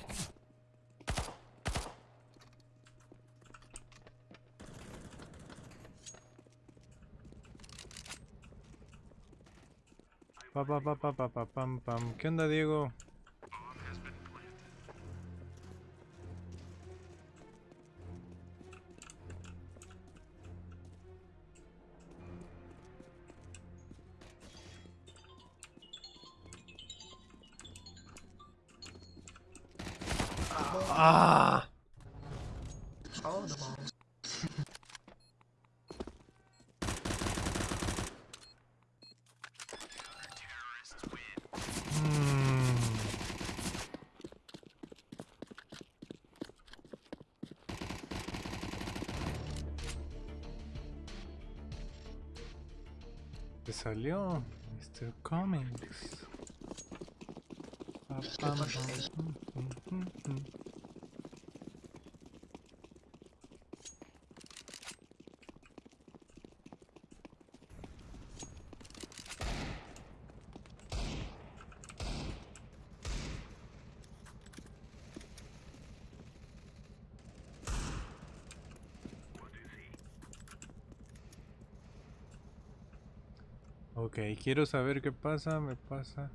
Pa, pa, pa, pam, pam. ¿Qué onda, Diego? Ok, quiero saber qué pasa, me pasa.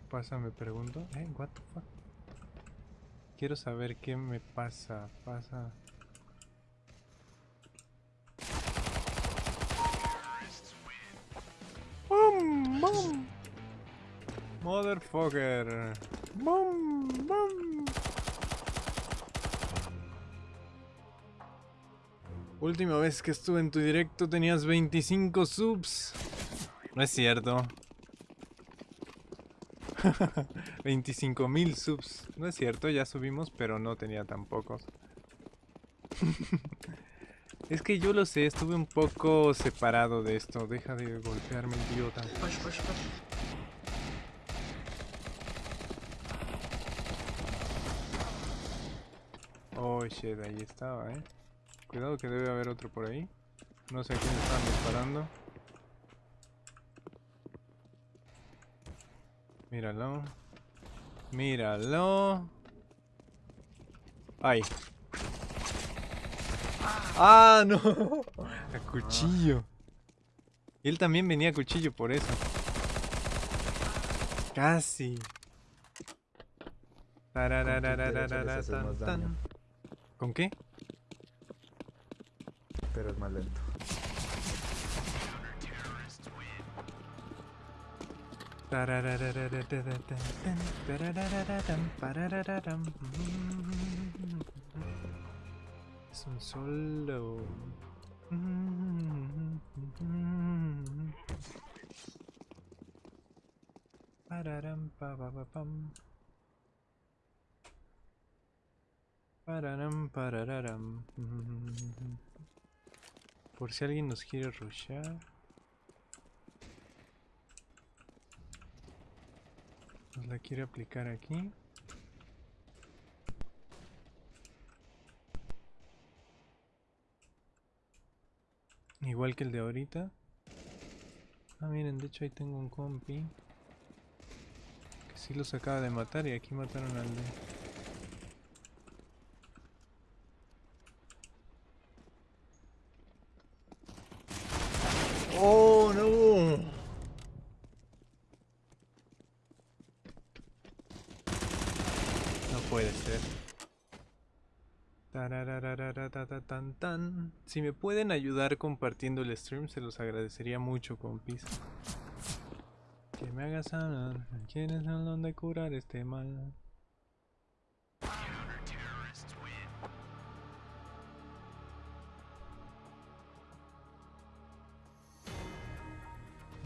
¿Qué pasa? Me pregunto. Eh, what the fuck? Quiero saber qué me pasa, pasa. ¡Bum! ¡Bum! Motherfucker. ¡Bum! ¡Bum! Última vez que estuve en tu directo tenías 25 subs. No es cierto. 25 mil subs. No es cierto, ya subimos, pero no tenía tan pocos. es que yo lo sé, estuve un poco separado de esto. Deja de golpearme, idiota. Push, push, push. Oh shit, ahí estaba, eh. Cuidado que debe haber otro por ahí. No sé a quién están disparando. Míralo. Míralo. Ay. ¡Ah, no! A cuchillo. Él también venía a cuchillo por eso. Casi. ¿Con qué? Pero es más lento. Es un solo. Por si alguien nos quiere rushar. La quiere aplicar aquí. Igual que el de ahorita. Ah, miren, de hecho ahí tengo un compi. Que sí los acaba de matar y aquí mataron al de... ¡Oh, no! No puede ser. Tan. Si me pueden ayudar compartiendo el stream, se los agradecería mucho, compis. Que me hagas sanar. ¿Quiénes son donde curar este mal?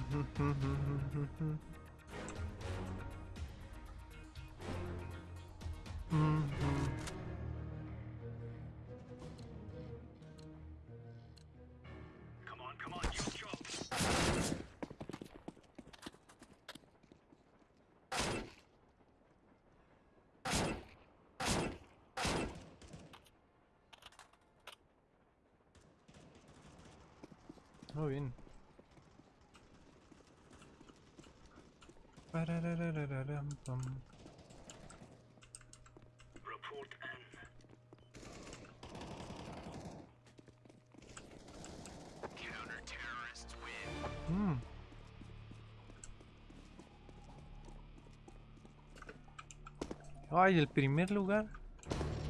Oh, bien. Parararararam, pam. Mm. Ay, el primer lugar.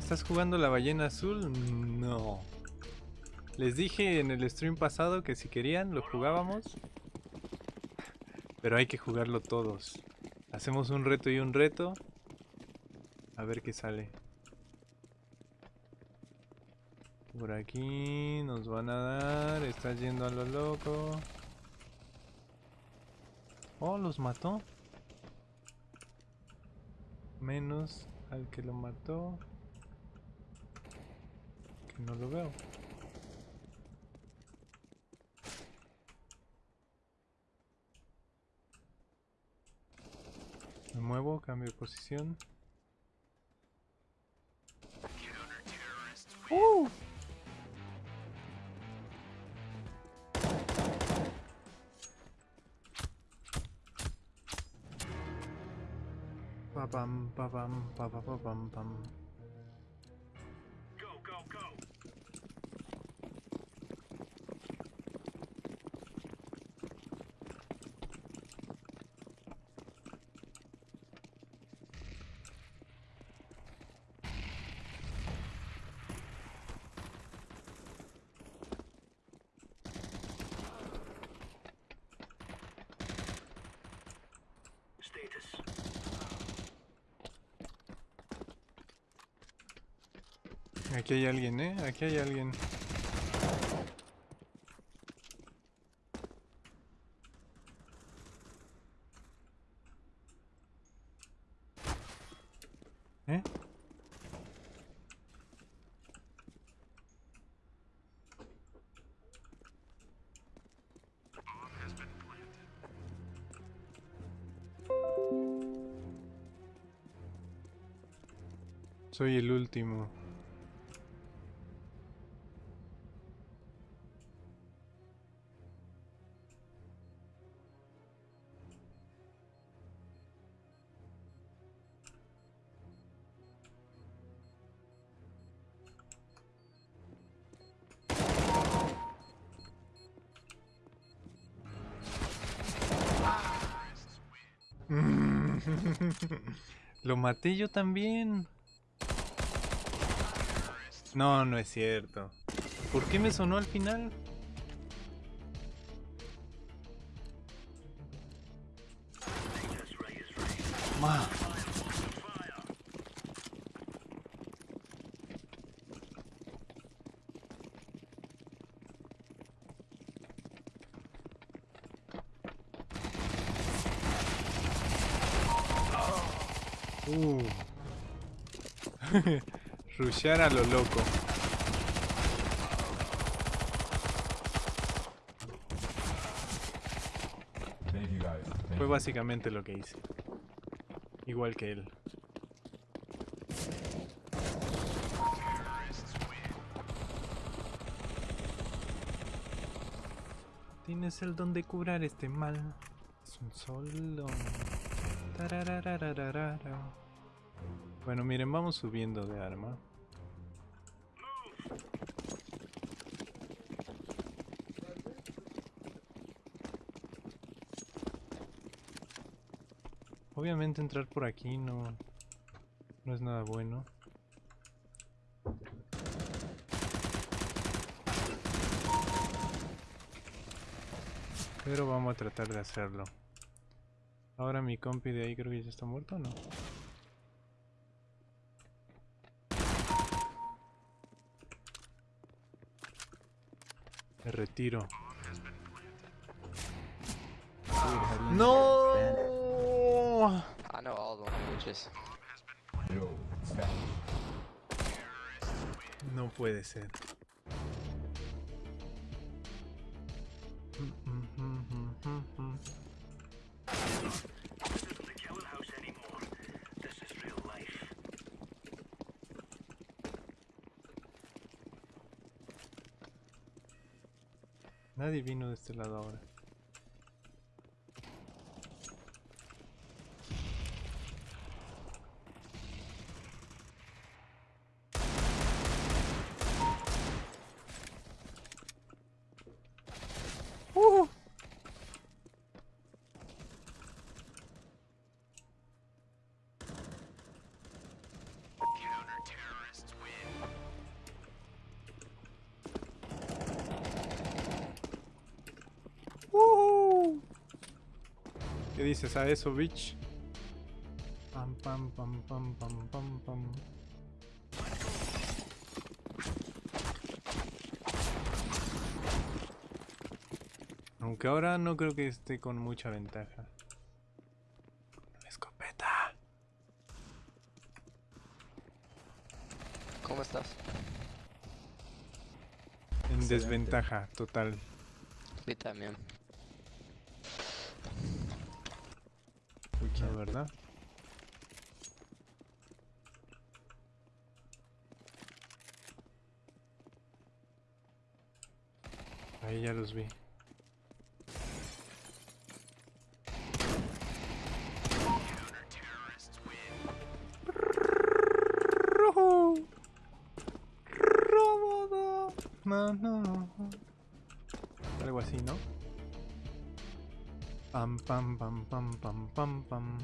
¿Estás jugando la ballena azul? No. Les dije en el stream pasado que si querían lo jugábamos. Pero hay que jugarlo todos. Hacemos un reto y un reto. A ver qué sale. Por aquí nos van a dar. Está yendo a lo loco. Oh, los mató. Menos al que lo mató. Que no lo veo. Muevo, cambio de posición. ¡Uh! Pa pam pa pam pa pa pa pam pam. Aquí hay alguien, ¿eh? Aquí hay alguien. ¿Eh? Soy el último. Maté yo también. No, no es cierto. ¿Por qué me sonó al final? Rushear a lo loco. Fue básicamente lo que hice. Igual que él. Tienes el don de curar este mal. Es un solo. Bueno, miren, vamos subiendo de arma. Obviamente entrar por aquí no, no es nada bueno. Pero vamos a tratar de hacerlo. Ahora mi compi de ahí creo que ya está muerto, ¿o ¿no? Me retiro. ¡No! I know all the. No puede ser. Nadie vino de este lado ahora. Dices a eso, bitch? Pam pam pam pam pam pam pam. Aunque ahora no creo que esté con mucha ventaja. Escopeta. ¿Cómo estás? En Excelente. desventaja total. Sí, también. La verdad. Ahí ya los vi. Pam pam pam pam pam.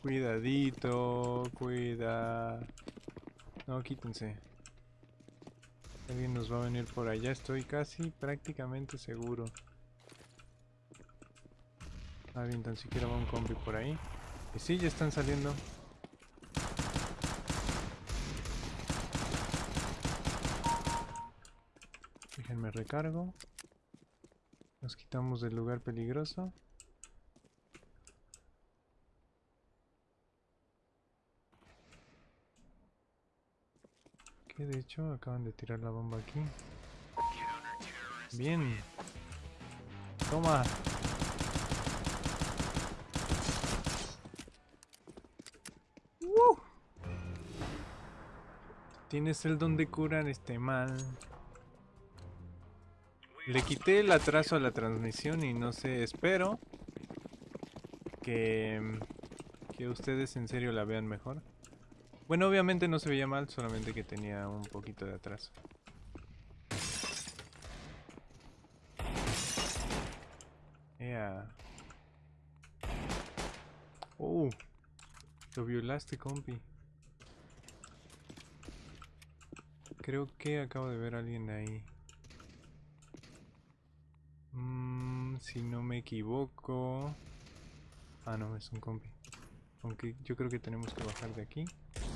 Cuidadito, cuida. No, quítense. Alguien nos va a venir por allá, estoy casi prácticamente seguro. Alguien tan siquiera va un combi por ahí. Y sí, ya están saliendo. Recargo. Nos quitamos del lugar peligroso. Que de hecho acaban de tirar la bomba aquí. Bien. Toma. Tienes el don de curar este mal. Le quité el atraso a la transmisión y no sé, espero que, que ustedes en serio la vean mejor. Bueno, obviamente no se veía mal, solamente que tenía un poquito de atraso. Ea. Oh, lo violaste, compi. Creo que acabo de ver a alguien ahí. Mm, si no me equivoco... Ah, no, es un compi. Aunque yo creo que tenemos que bajar de aquí.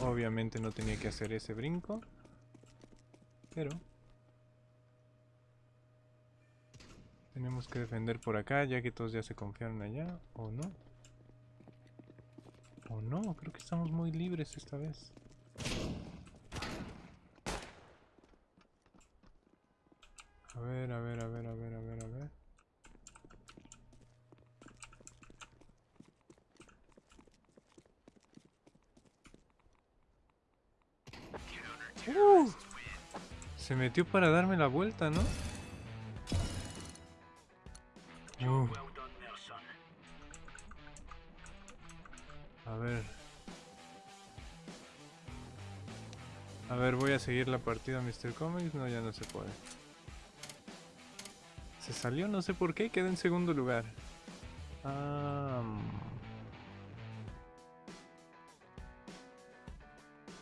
Obviamente no tenía que hacer ese brinco. Pero... Tenemos que defender por acá, ya que todos ya se confiaron allá. ¿O no? ¿O no? Creo que estamos muy libres esta vez. A ver, a ver, a ver, a ver, a ver, a ver. Uh, se metió para darme la vuelta, ¿no? Uh. A ver. A ver, voy a seguir la partida Mr. Comics. No, ya no se puede. Se salió, no sé por qué, quedó en segundo lugar. Ah,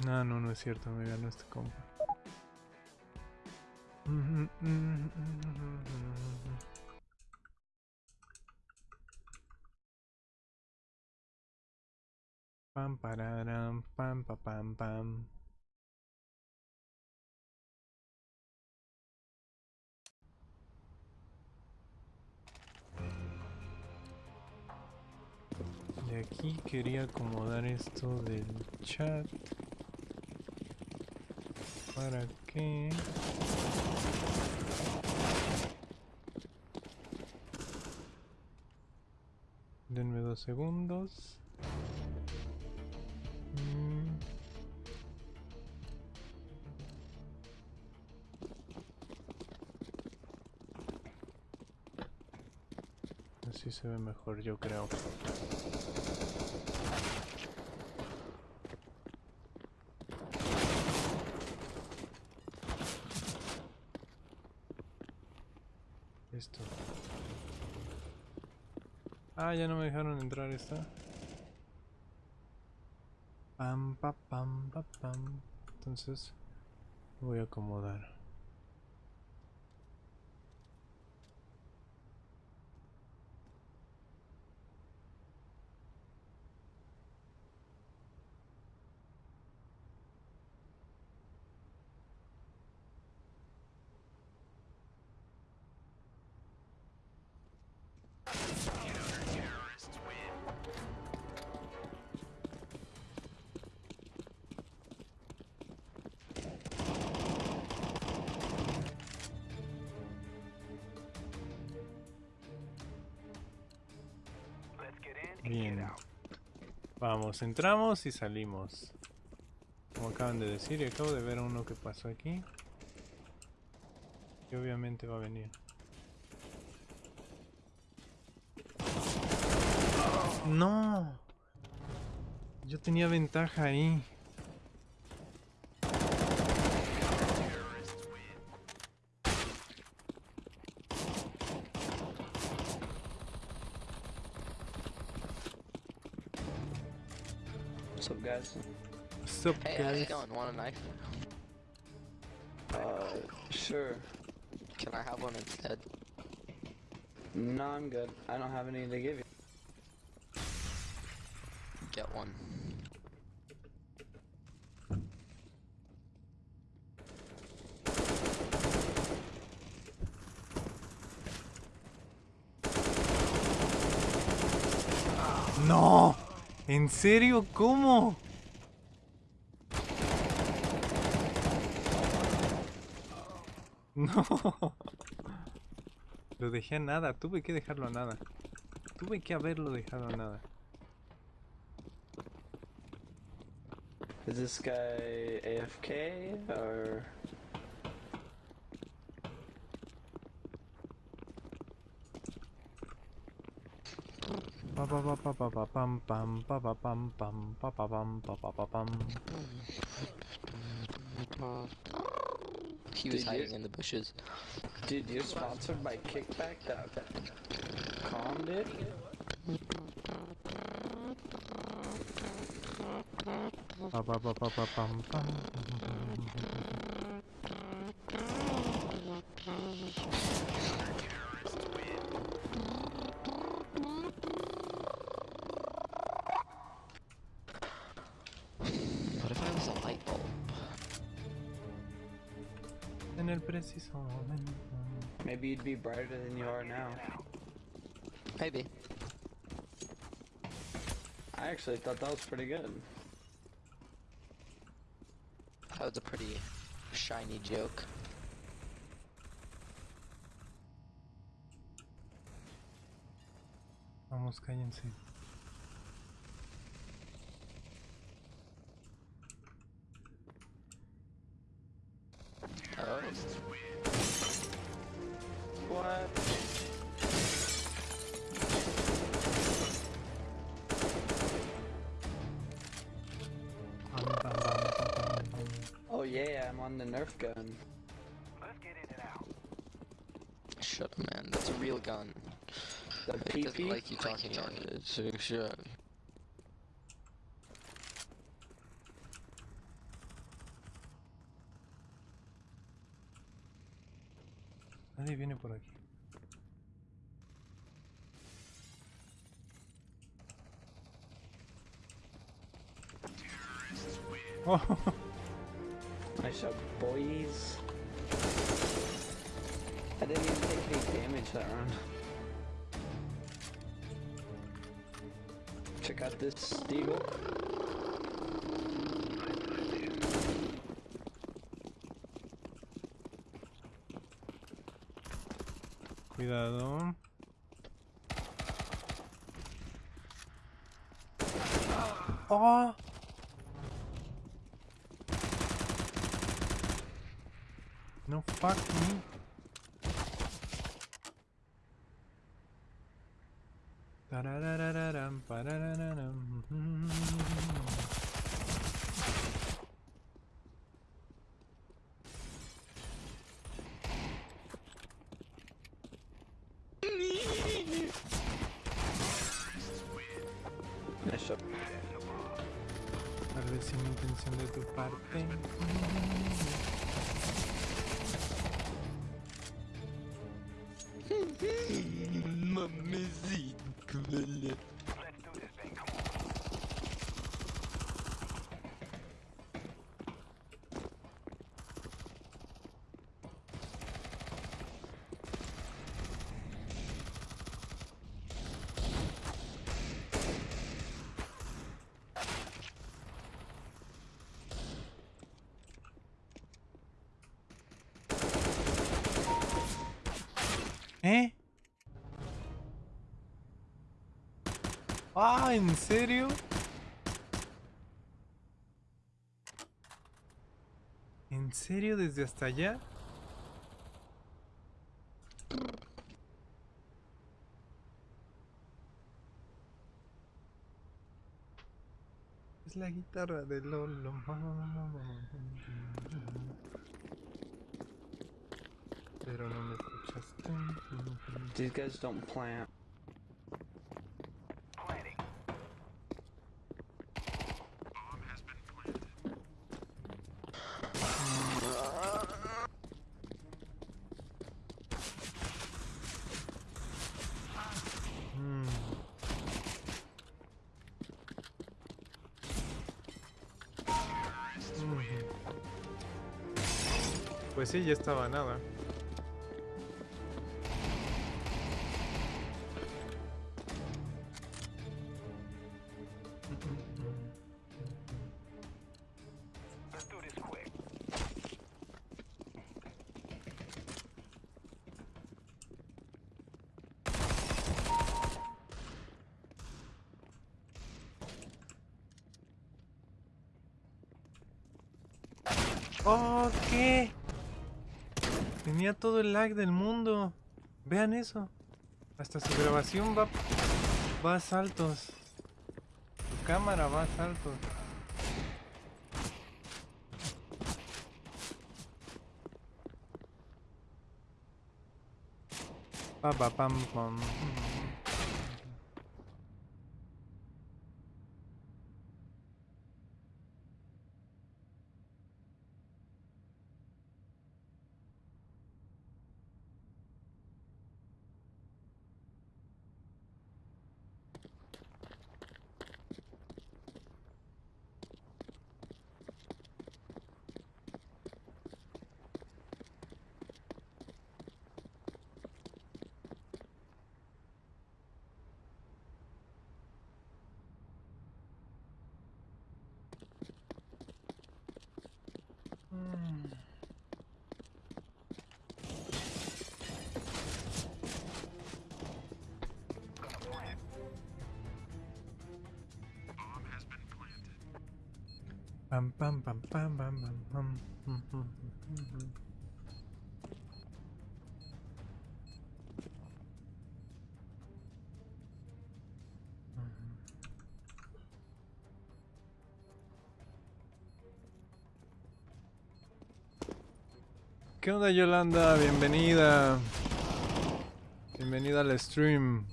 no, no, no es cierto, me ganó este compa. Pam pararam, pam pa pam pam. Y aquí quería acomodar esto del chat para que denme dos segundos Mm. Así se ve mejor, yo creo. Esto. Ah, ya no me dejaron entrar esta. Pam, pa, pam, pa, pam. Entonces voy a acomodar. Bien. Vamos, entramos y salimos. Como acaban de decir, y acabo de ver a uno que pasó aquí. Y obviamente va a venir. ¡No! Yo tenía ventaja ahí. What's up, Hey, how's guys? it going? Want a knife? Uh, sure. Can I have one instead? No, I'm good. I don't have any to give you. Get one. ¡No! ¿En serio? ¿Cómo? No. Lo dejé a nada, tuve que dejarlo a nada. Tuve que haberlo dejado a nada. Is this guy AFK or? Pam pam pam pam pam pa pa pa pam. He was Did you- hiding in the bushes. Dude, you're sponsored by Kickback. That calm, dude. Pa pa pa En el preciso momento. Maybe you'd be brighter than you are now. Maybe. I actually thought that was pretty good. That was a pretty shiny joke. Vamos, cállense. Oh. I'm on the Nerf gun. Shut up, man. That's a real gun. The It doesn't like you talking on it. So shut. Nadie viene por aquí. Oh, ¿Eh? Ah, ¿en serio? ¿En serio desde hasta allá? Es la guitarra de Lolo. These guys don't plant. Planting. Bomb has been planted. hmm. Pues sí, ya estaba nada. Tenía todo el lag del mundo. Vean eso. Hasta su grabación va, va a saltos. Su cámara va a saltos. Pa, pa, pam, pam. ¿Qué onda Yolanda? Bienvenida. Bienvenida al stream.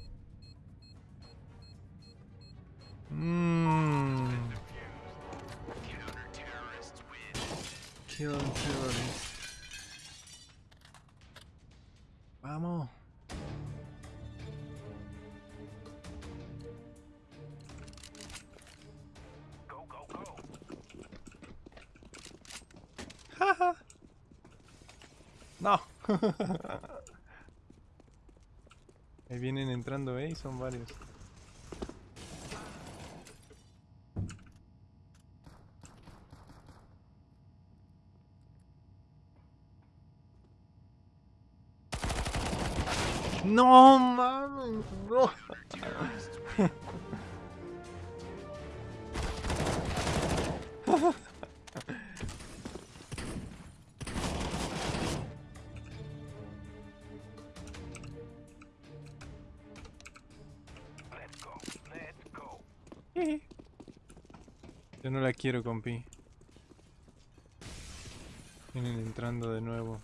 Ahí vienen entrando, ¿eh? Y son varios. No quiero, compi. Vienen entrando de nuevo.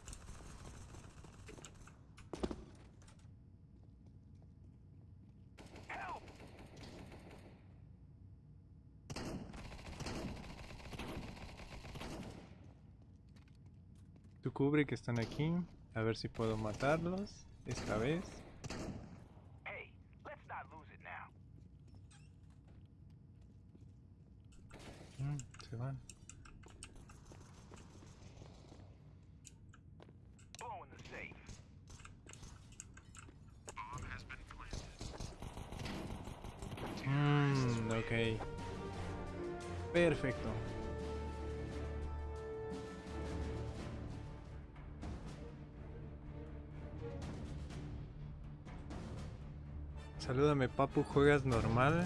Tú cubre que están aquí. A ver si puedo matarlos. Esta vez. Papu, ¿juegas normal?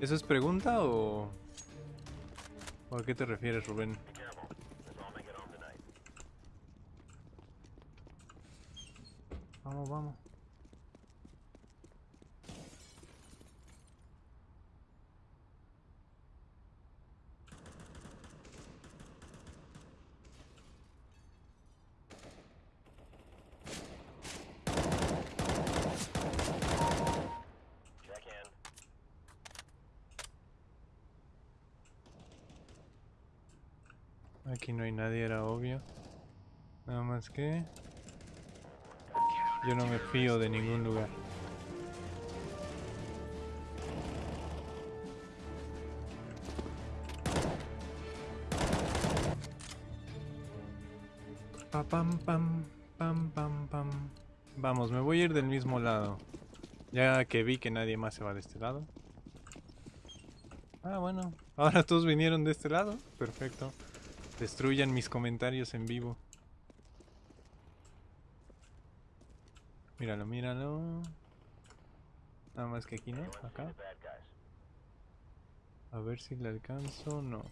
¿Eso es pregunta o...? ¿O a qué te refieres, Rubén? Vamos, vamos. Aquí no hay nadie, era obvio. Nada más Yo no me fío de ningún lugar. pam, pam, pam, pam, pam. Vamos, me voy a ir del mismo lado. Ya que vi que nadie más se va de este lado. Ah, bueno. Ahora todos vinieron de este lado. Perfecto. Destruyan mis comentarios en vivo. Míralo. Nada más que aquí, ¿no? Acá. A ver si le alcanzo. No.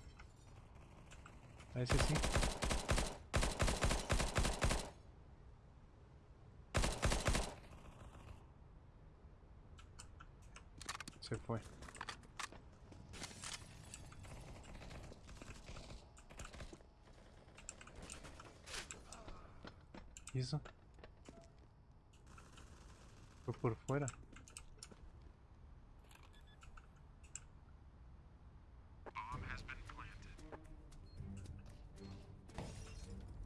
A ese sí. Se fue. ¿Y eso? Por fuera.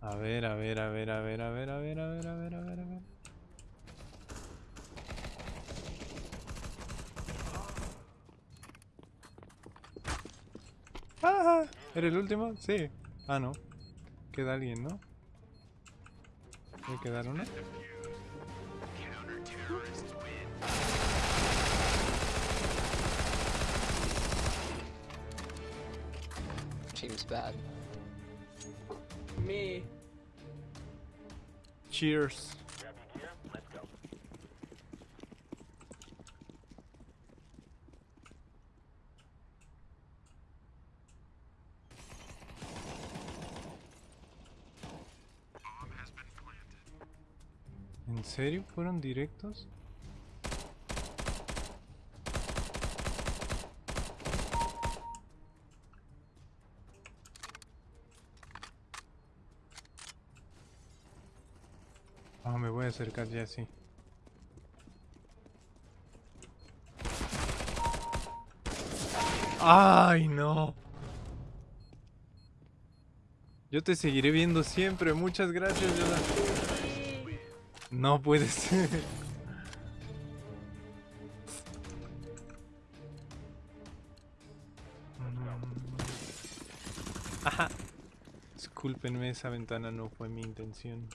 A ver, a ver, a ver, a ver, a ver, a ver, a ver, a ver, a ver, a ver. ¡Ah! ¿Era el último? Sí. Ah, no. Queda alguien, ¿no? ¿Puede quedar una? Team's bad. Me. Cheers. ¿En serio fueron directos? Me voy a acercar ya sí. ¡Ay, no! Yo te seguiré viendo siempre. Muchas gracias. No puede ser. Ajá. Discúlpenme, esa ventana no fue mi intención.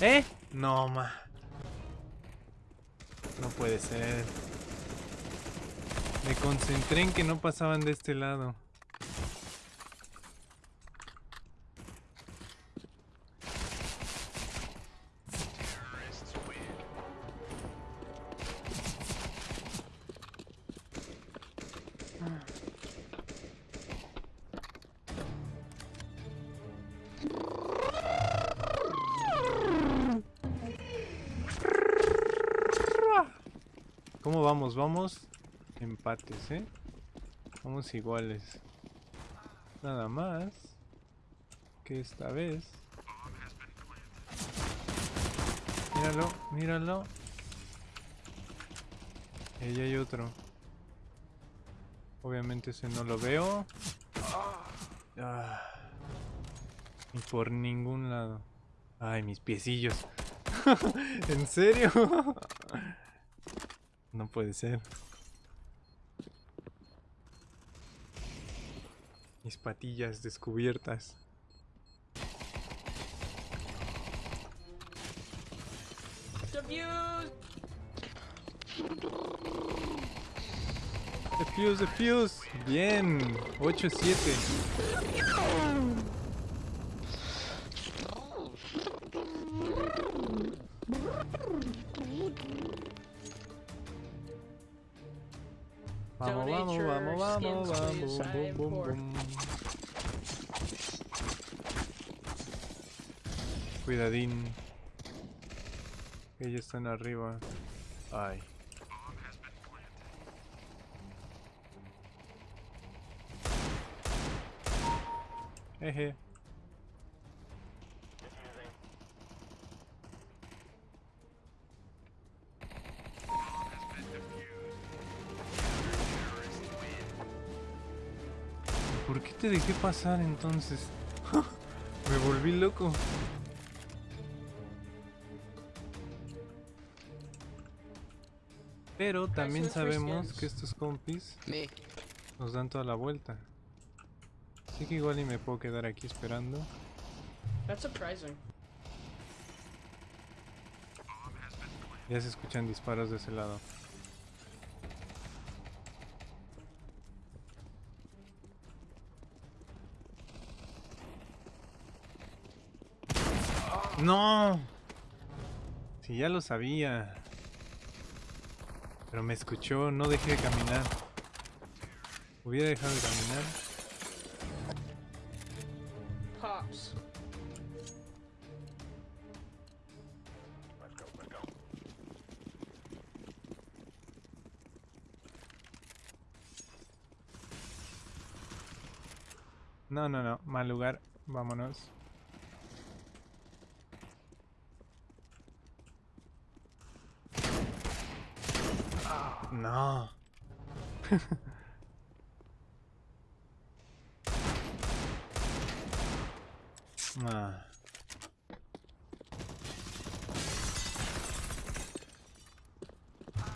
¿Eh? No, ma. No puede ser. Me concentré en que no pasaban de este lado. Vamos? Empates, ¿eh? Vamos iguales. Nada más que esta vez. Míralo, míralo. Ahí hay otro. Obviamente ese no lo veo. Ah. Por ningún lado. Ay, mis piecillos. ¿En serio? no puede ser. Mis patillas descubiertas. Defuse, defuse. Bien. 8-7. Vamos, vamos, vamos, vamos, vamos. Bum, bum, bum. Cuidadín. Ellos están arriba. Ay. Eje. Te dejé pasar entonces? Me volví loco. Pero también sabemos que estos compis nos dan toda la vuelta. Así que igual y me puedo quedar aquí esperando. That's surprising. Ya se escuchan disparos de ese lado. ¡No! Si ya lo sabía. Pero me escuchó, no dejé de caminar. Hubiera dejado de caminar. Pops. No, no, no. Mal lugar. Vámonos. No. ah.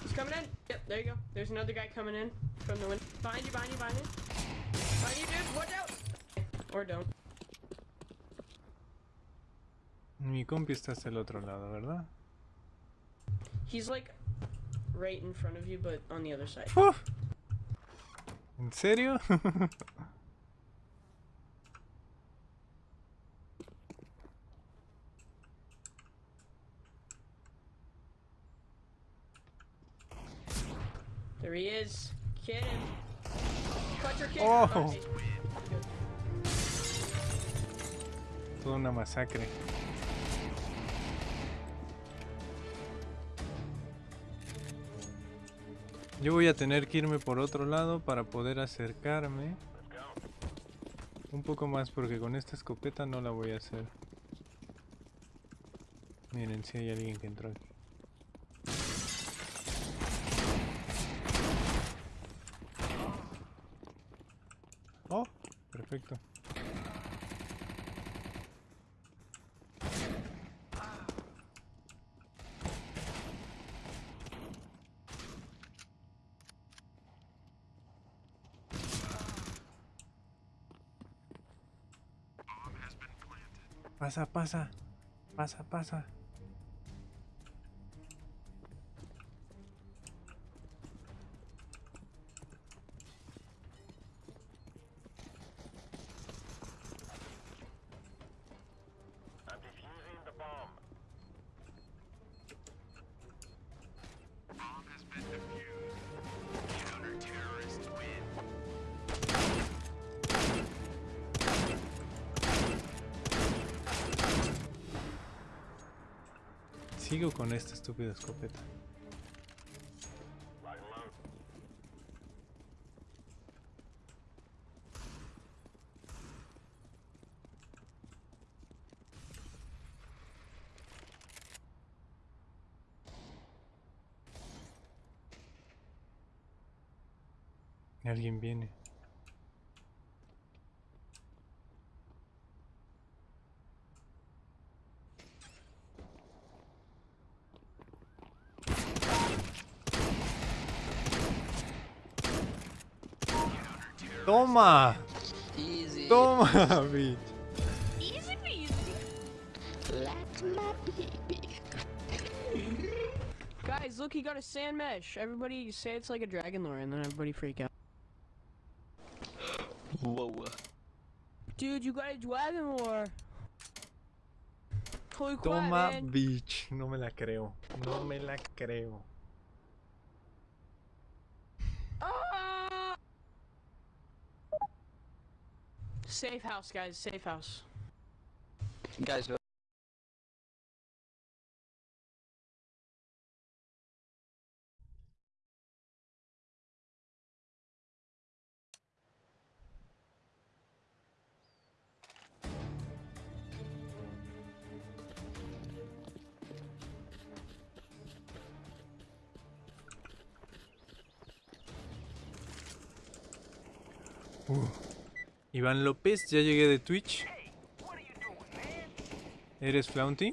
He's coming in. Yep, there you go. There's another guy coming in from the window. Behind you, behind you, behind you. Behind you, dude. Watch out. Or don't. Mi compi está hacia el otro lado, ¿verdad? He's like right in front of you, but on the other side. ¿En serio? There he is. Kid him. Cut your kid. Oh. Toda una masacre. Yo voy a tener que irme por otro lado para poder acercarme. Un poco más porque con esta escopeta no la voy a hacer. Miren si hay alguien que entró aquí. Oh, perfecto. Pasa, pasa. Pasa, pasa. Sigo con esta estúpida escopeta. Alguien viene. Toma, Easy. toma, bitch. Easy peasy. Like my baby. Guys, look, he got a sand mesh. Everybody say it's like a dragon lore, and then everybody freak out. Whoa. Dude, you got a dragon lore. Holy crap, Toma, man. bitch. No me la creo. No me la creo. Safe house, guys. Safe house. Guys, Iván López, ya llegué de Twitch. ¿Eres Flaunty?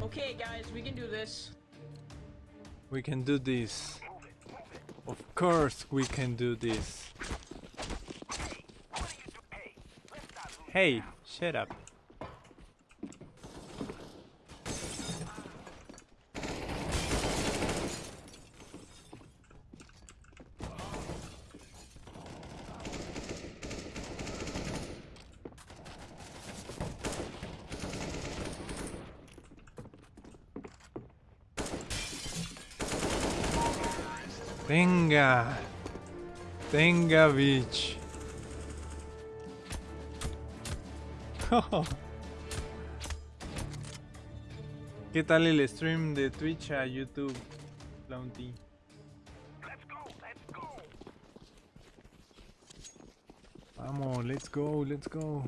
Okay, guys, we can do this. We can do this. Of course we can do this. Hey, shut up. Bitch. ¿Qué tal el stream de Twitch a YouTube, Flaunty? Vamos, let's go, let's go.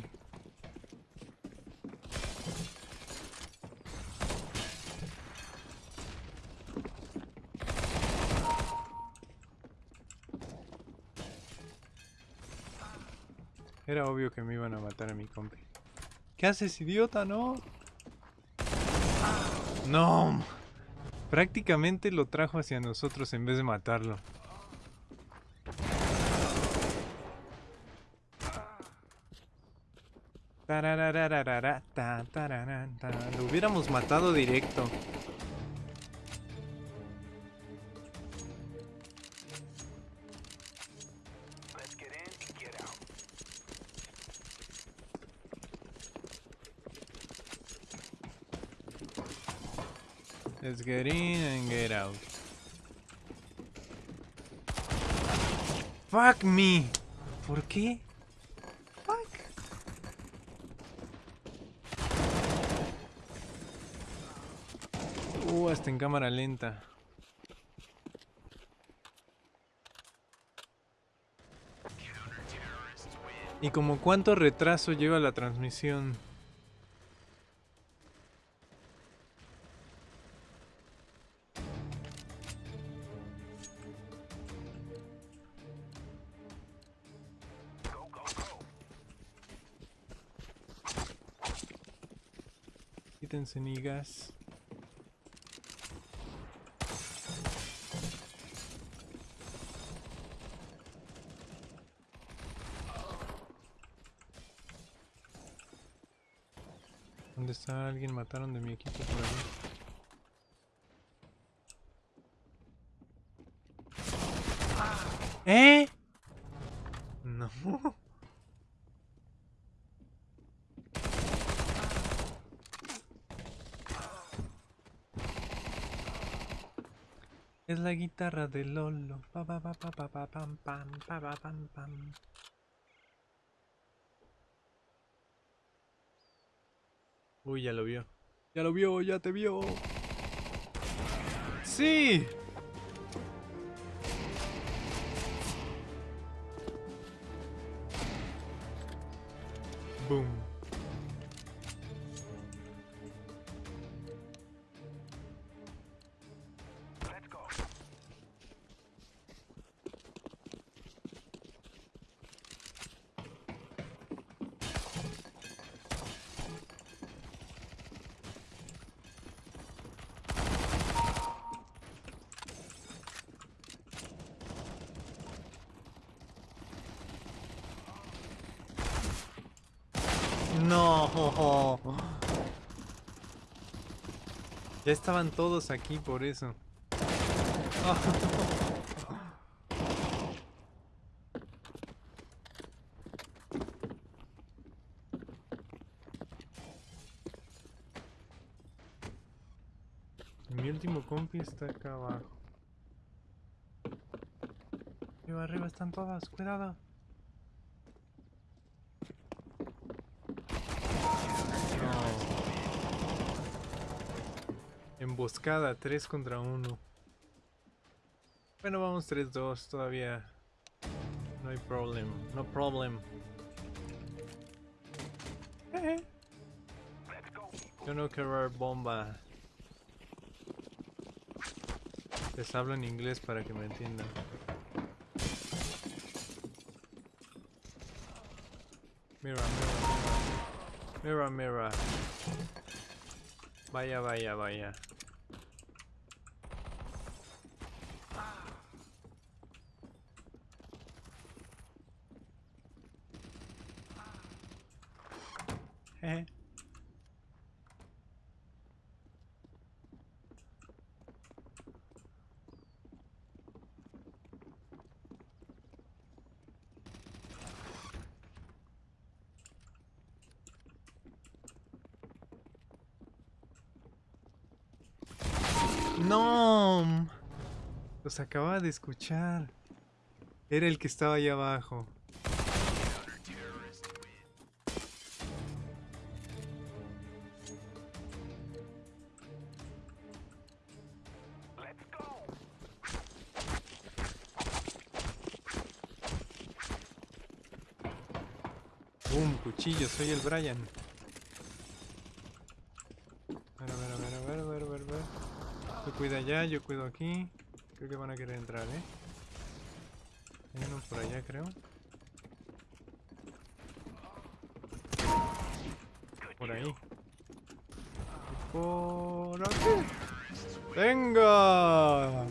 Era obvio que me iban a matar a mi compi. ¿Qué haces, idiota? No. No. Prácticamente lo trajo hacia nosotros en vez de matarlo. Lo hubiéramos matado directo. Get in and get out. Fuck me. ¿Por qué? Fuck. Uh, hasta en cámara lenta. ¿Y como cuánto retraso lleva la transmisión? Quítense, nigas. ¿Dónde está alguien? Mataron de mi equipo por ahí. ¿Eh? No. Es la guitarra de Lolo. Pa, pa, pa, pa, pa, pa, pam, pam, pa, pa, pam, pam. Uy, ya lo vio. Ya lo vio, ya te vio. ¡Sí! Boom. Ya estaban todos aquí por eso. Mi último compi está acá abajo. Arriba, arriba están todas, cuidado. Emboscada, 3 contra 1. Bueno, vamos 3-2 todavía. No hay problema, no problem. Yo no quiero bomba. Les hablo en inglés para que me entiendan. Mira, mira, mira. Mira, mira. Vaya, vaya, vaya. No. Los acababa de escuchar. Era el que estaba ahí abajo. Boom, cuchillo, soy el Brian. A ver, a ver, a ver, a ver, a ver, a ver. Tú cuida allá, yo cuido aquí. Creo que van a querer entrar, ¿eh? Hay por allá, creo. Por ahí. Por aquí. ¡Venga!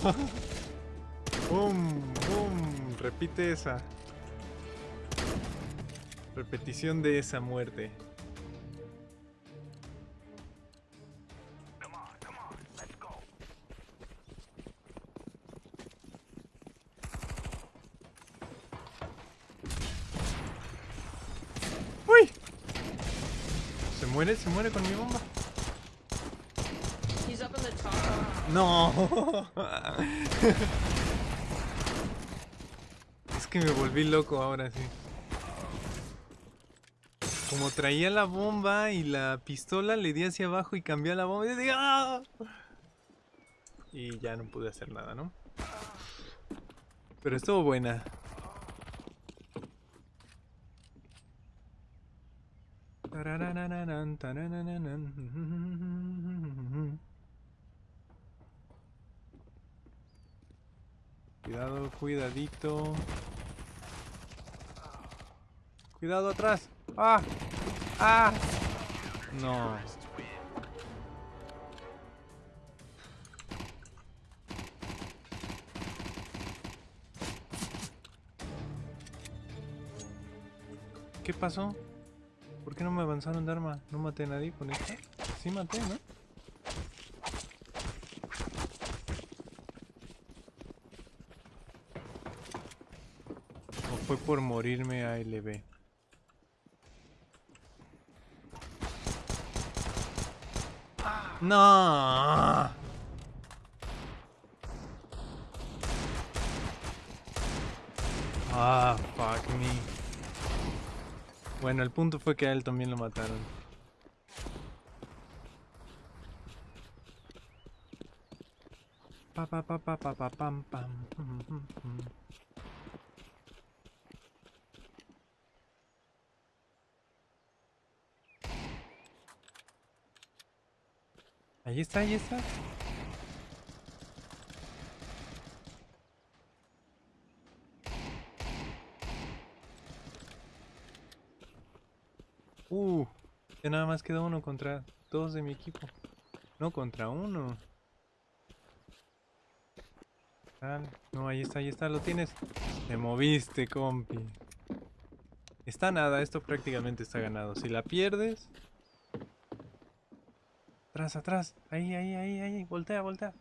¡Bum! ¡Bum! Repite esa. Repetición de esa muerte. Ahora sí. Como traía la bomba y la pistola, le di hacia abajo y cambié la bomba y dije ¡Ah! Y ya no pude hacer nada, ¿no? Pero estuvo buena. Cuidado, cuidadito. Cuidado atrás. ¡Ah! ¡Ah! No. ¿Qué pasó? ¿Por qué no me avanzaron de arma? ¿No maté a nadie con esta? Sí maté, ¿no? ¿O fue por morirme a LB? No. Ah, fuck me. Bueno, el punto fue que a él también lo mataron. Pa pa pa pa pa pa pam pam. Mm, mm, mm. Ahí está, ahí está. Uh, ya nada más queda uno contra dos de mi equipo. No, contra uno. Tal. No, ahí está, ahí está, lo tienes. Te moviste, compi. Está nada, esto prácticamente está ganado. Si la pierdes... Atrás, atrás. Ahí, ahí, ahí, ahí. Voltea, voltea.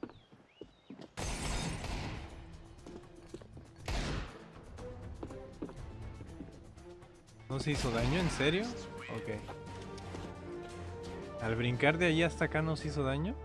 ¿No se hizo daño? ¿En serio? Ok. Al brincar de ahí hasta acá no se hizo daño.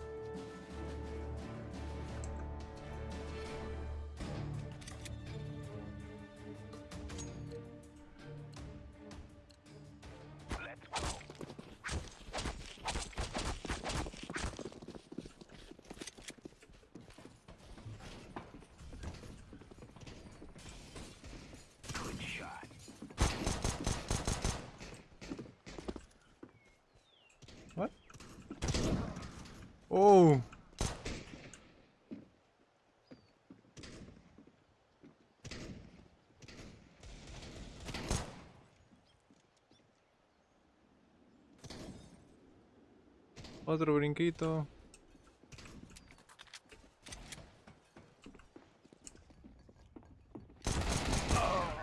blanquito.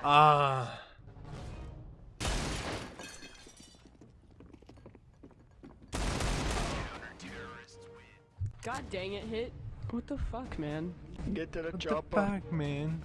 Ah. God dang it, hit. What the fuck, man? Get to the what chopper. The fuck, man.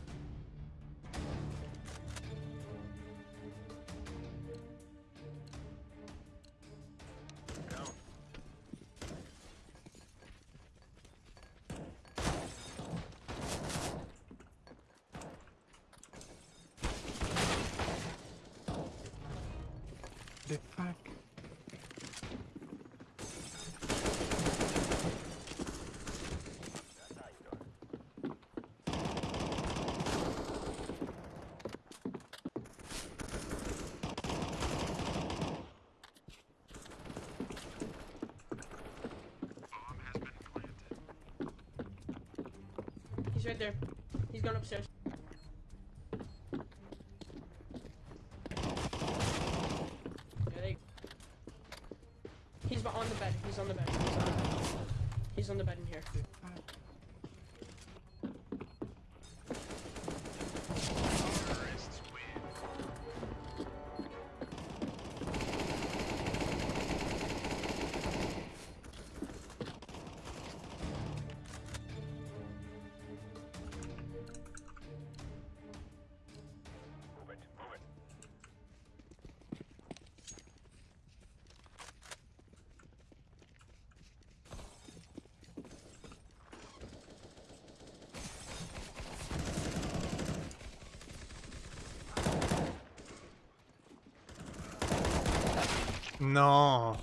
No.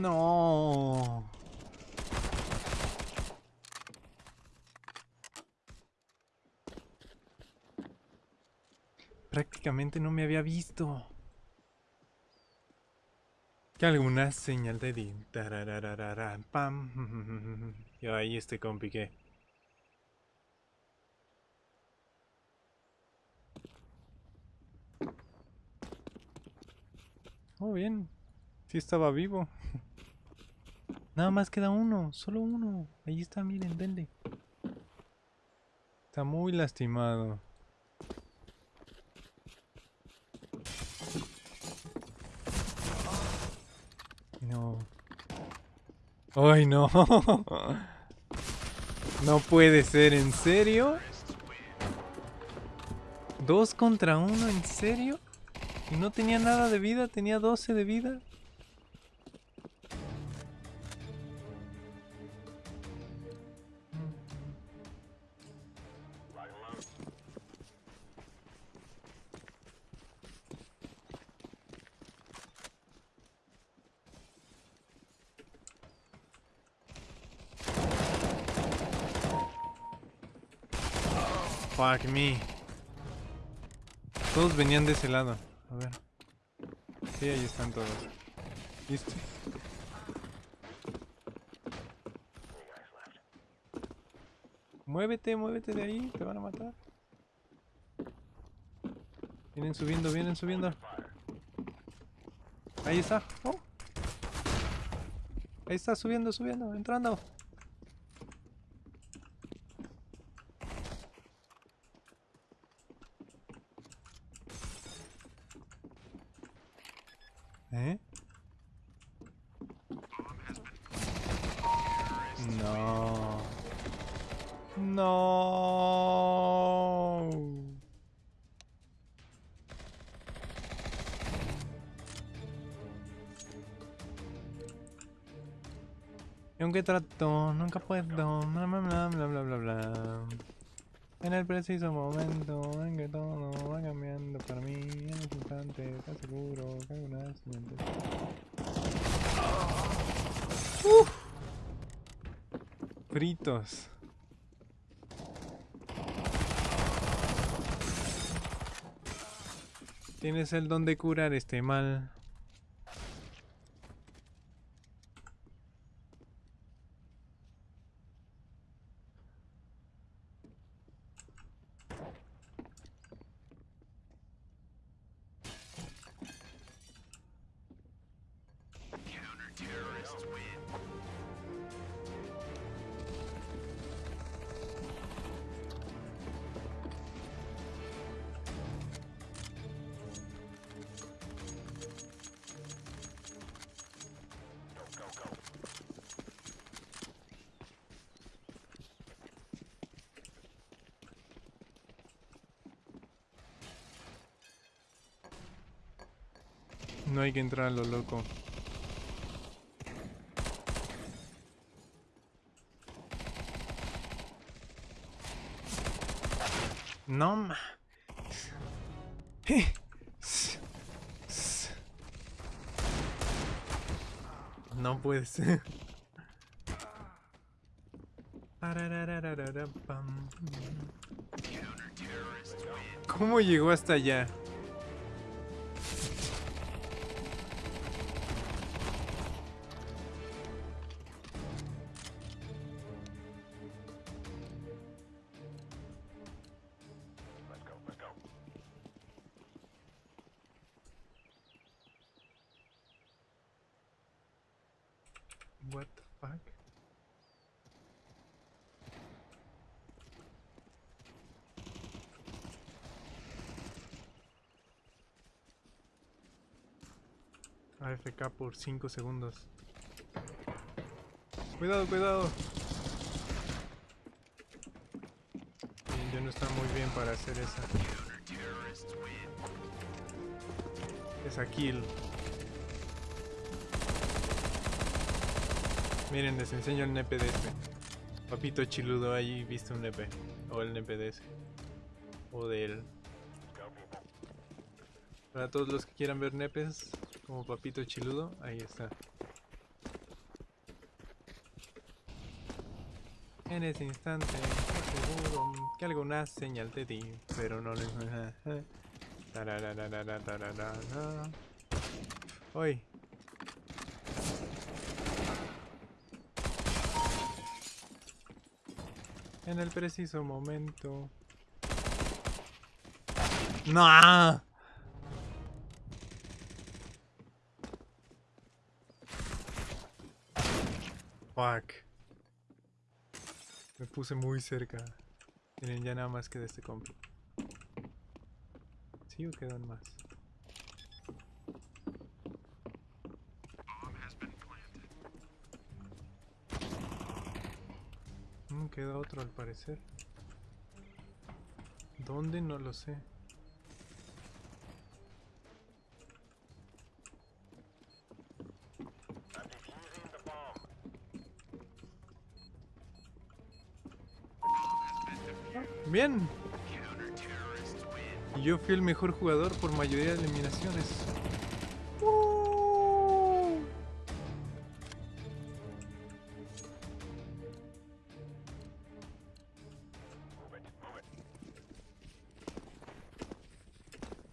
No. Prácticamente no me había visto. Que alguna señal de din. pam. Yo ahí este compi que. Oh, bien. Sí estaba vivo. Nada más queda uno, solo uno. Ahí está, miren, denle. Está muy lastimado. No. ¡Ay, no! No puede ser, ¿en serio? ¿Dos contra uno, en serio? Y no tenía nada de vida, tenía 12 de vida. Fuck me. Todos venían de ese lado. A ver. Sí, ahí están todos. Listo. Muévete, muévete de ahí, te van a matar. Vienen subiendo, vienen subiendo. Ahí está. Oh. Ahí está, subiendo, subiendo, entrando. Aunque trato, nunca puedo. Bla bla bla bla bla bla. En el preciso momento en que todo va cambiando para mí, en este instante, te aseguro que hay una siguiente. Uf. Fritos. Tienes el don de curar este mal. Que entrar lo loco. No ma. No puede ser. ¿Cómo llegó hasta allá? Por 5 segundos. Cuidado, cuidado. Bien, yo no está muy bien para hacer esa. Esa kill. Miren, les enseño el nepe de este. Papito chiludo ahí viste un nepe. O el nepe de ese. O de él. Para todos los que quieran ver nepes, como papito chiludo, ahí está. En ese instante, seguro que alguna señal te di, pero no le... Hoy. En el preciso momento. ¡No! Fuck. Me puse muy cerca. Tienen ya nada más que de este compi. ¿Sí o quedan más? Mm, queda otro al parecer. ¿Dónde? No lo sé. Bien. Yo fui el mejor jugador por mayoría de eliminaciones. ¡Uh!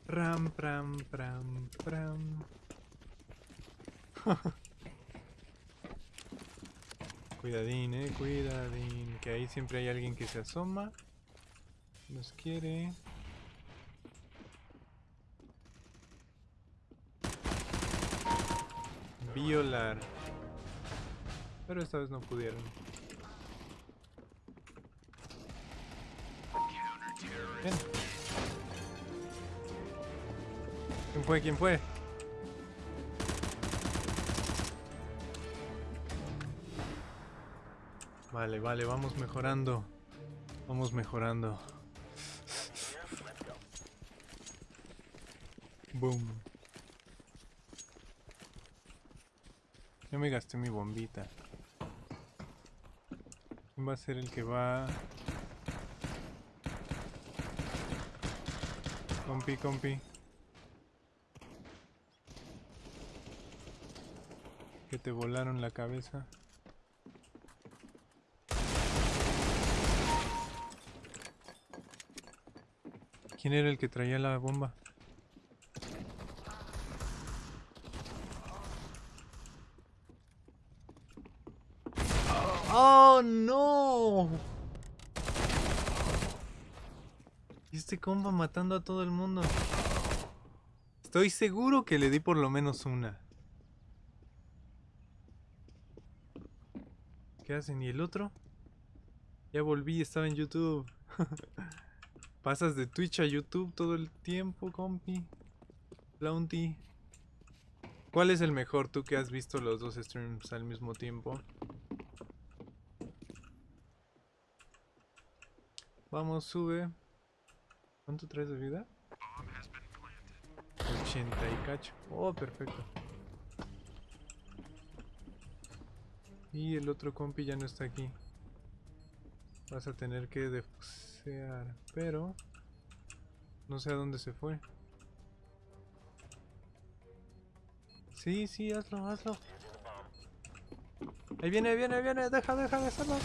Ram, pram, pram, pram. Cuidadín, eh, cuidadín. Que ahí siempre hay alguien que se asoma. Quiere. Violar. Pero esta vez no pudieron. ¿Quién fue? ¿Quién fue? Vale, vale, vamos mejorando. Vamos mejorando. Boom. Ya me gasté mi bombita. ¿Quién va a ser el que va? Compi, compi. Que te volaron la cabeza. ¿Quién era el que traía la bomba? ¡Oh, no! Compa matando a todo el mundo. Estoy seguro que le di por lo menos una. ¿Qué hacen? ¿Y el otro? Ya volví, estaba en YouTube. Pasas de Twitch a YouTube todo el tiempo, compi. Launty. ¿Cuál es el mejor tú que has visto los dos streams al mismo tiempo? Vamos, sube. ¿Cuánto traes de vida? 80 y cacho. Oh, perfecto. Y el otro compi ya no está aquí. Vas a tener que defusear. Pero... No sé a dónde se fue. Sí, sí, hazlo, hazlo. Ahí viene, ahí viene, ahí viene. Deja, deja de hacerlo.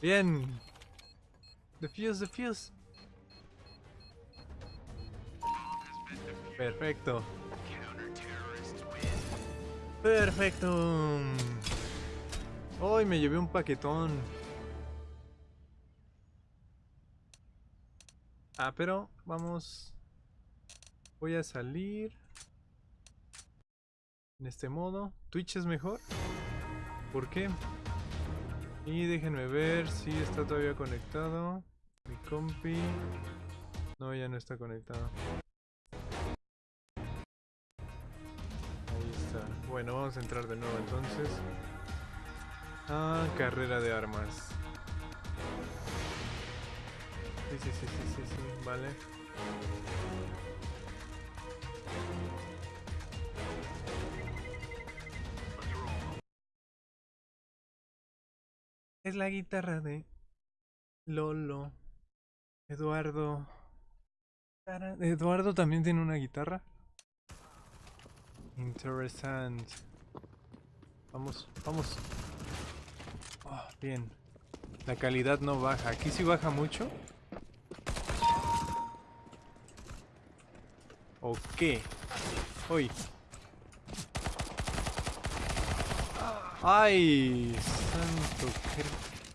Bien. Defuse, defuse. Perfecto. Perfecto. Hoy me llevé un paquetón. Ah, pero vamos. Voy a salir. En este modo. Twitch es mejor. ¿Por qué? Y déjenme ver si está todavía conectado. Mi compi. No, ya no está conectado. Bueno, vamos a entrar de nuevo entonces. Ah, carrera de armas. Sí, sí, sí, sí, sí, sí, vale. Es la guitarra de Lolo. Eduardo. Eduardo también tiene una guitarra. Interesante. Vamos, vamos. Ah, bien. La calidad no baja. Aquí sí baja mucho. ¿O qué? Uy. ¡Ay! Santo,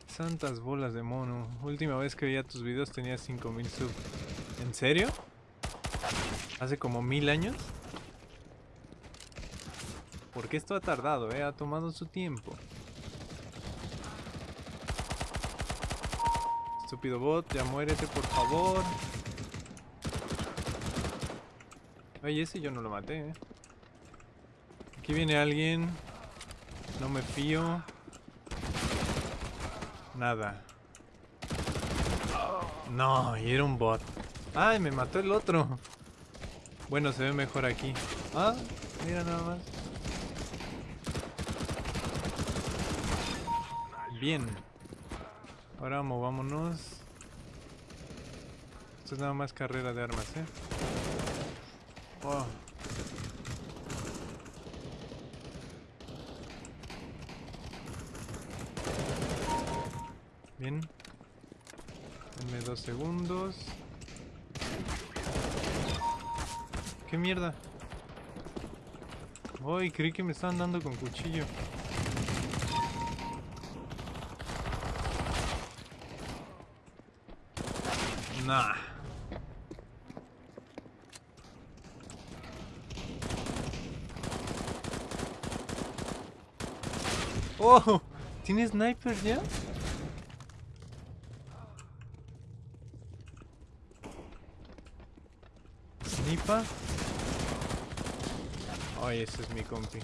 santas bolas de mono. Última vez que veía tus videos tenía 5000 subs. ¿En serio? ¿Hace como mil años? Porque esto ha tardado, eh? Ha tomado su tiempo. Estúpido bot, ya muérete por favor. Ay, ese yo no lo maté, eh. Aquí viene alguien. No me fío. Nada. No, y era un bot. Ay, me mató el otro. Bueno, se ve mejor aquí. Ah, mira nada más. Bien. Ahora movámonos. Esto es nada más carrera de armas, ¿eh? Oh. Bien. Denme dos segundos. ¿Qué mierda? Uy, creí que me estaban dando con cuchillo. Nah. ¡Oh! ¿Tiene sniper ya? ¿Snipa? Ay, ese es mi compi.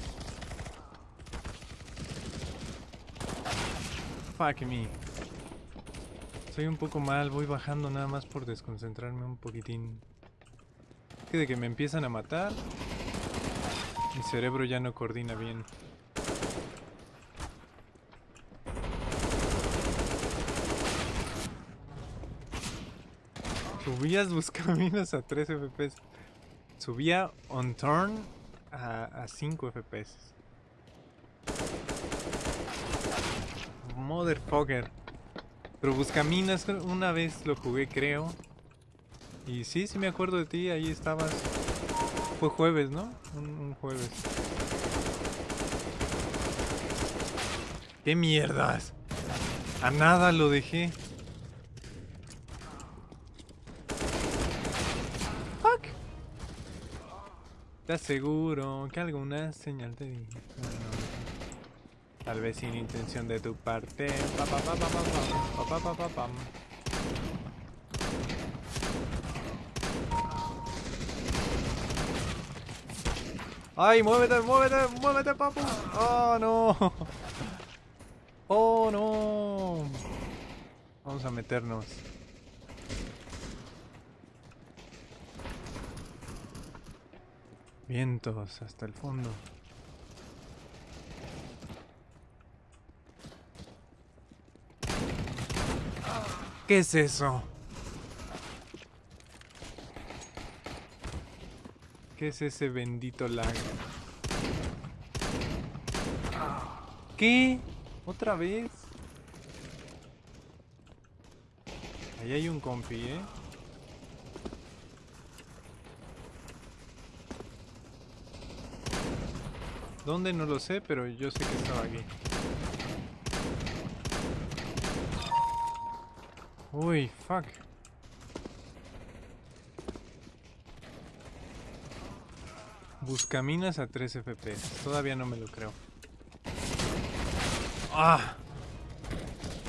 Fuck me. Soy un poco mal, voy bajando nada más por desconcentrarme un poquitín. Es que de que me empiezan a matar, mi cerebro ya no coordina bien. Subías buscaminas a 3 FPS. Subía on turn a, a 5 FPS. Motherfucker. Pero Buscaminas una vez lo jugué, creo. Y sí, sí me acuerdo de ti, ahí estabas. Fue jueves, ¿no? Un, jueves. ¡Qué mierdas! A nada lo dejé. Fuck. Te aseguro que alguna señal te di. No, no. Tal vez sin intención de tu parte. Pa, pa, pa. ¡Ay, muévete, muévete, muévete, papu! ¡Oh, no! ¡Oh, no! Vamos a meternos. Vientos hasta el fondo. ¿Qué es eso? ¿Qué es ese bendito lag? ¿Qué? ¿Otra vez? Ahí hay un compi, ¿eh? ¿Dónde? No lo sé, pero yo sé que estaba aquí. Uy, fuck. Buscaminas a 3 FPS. Todavía no me lo creo. ¡Ah!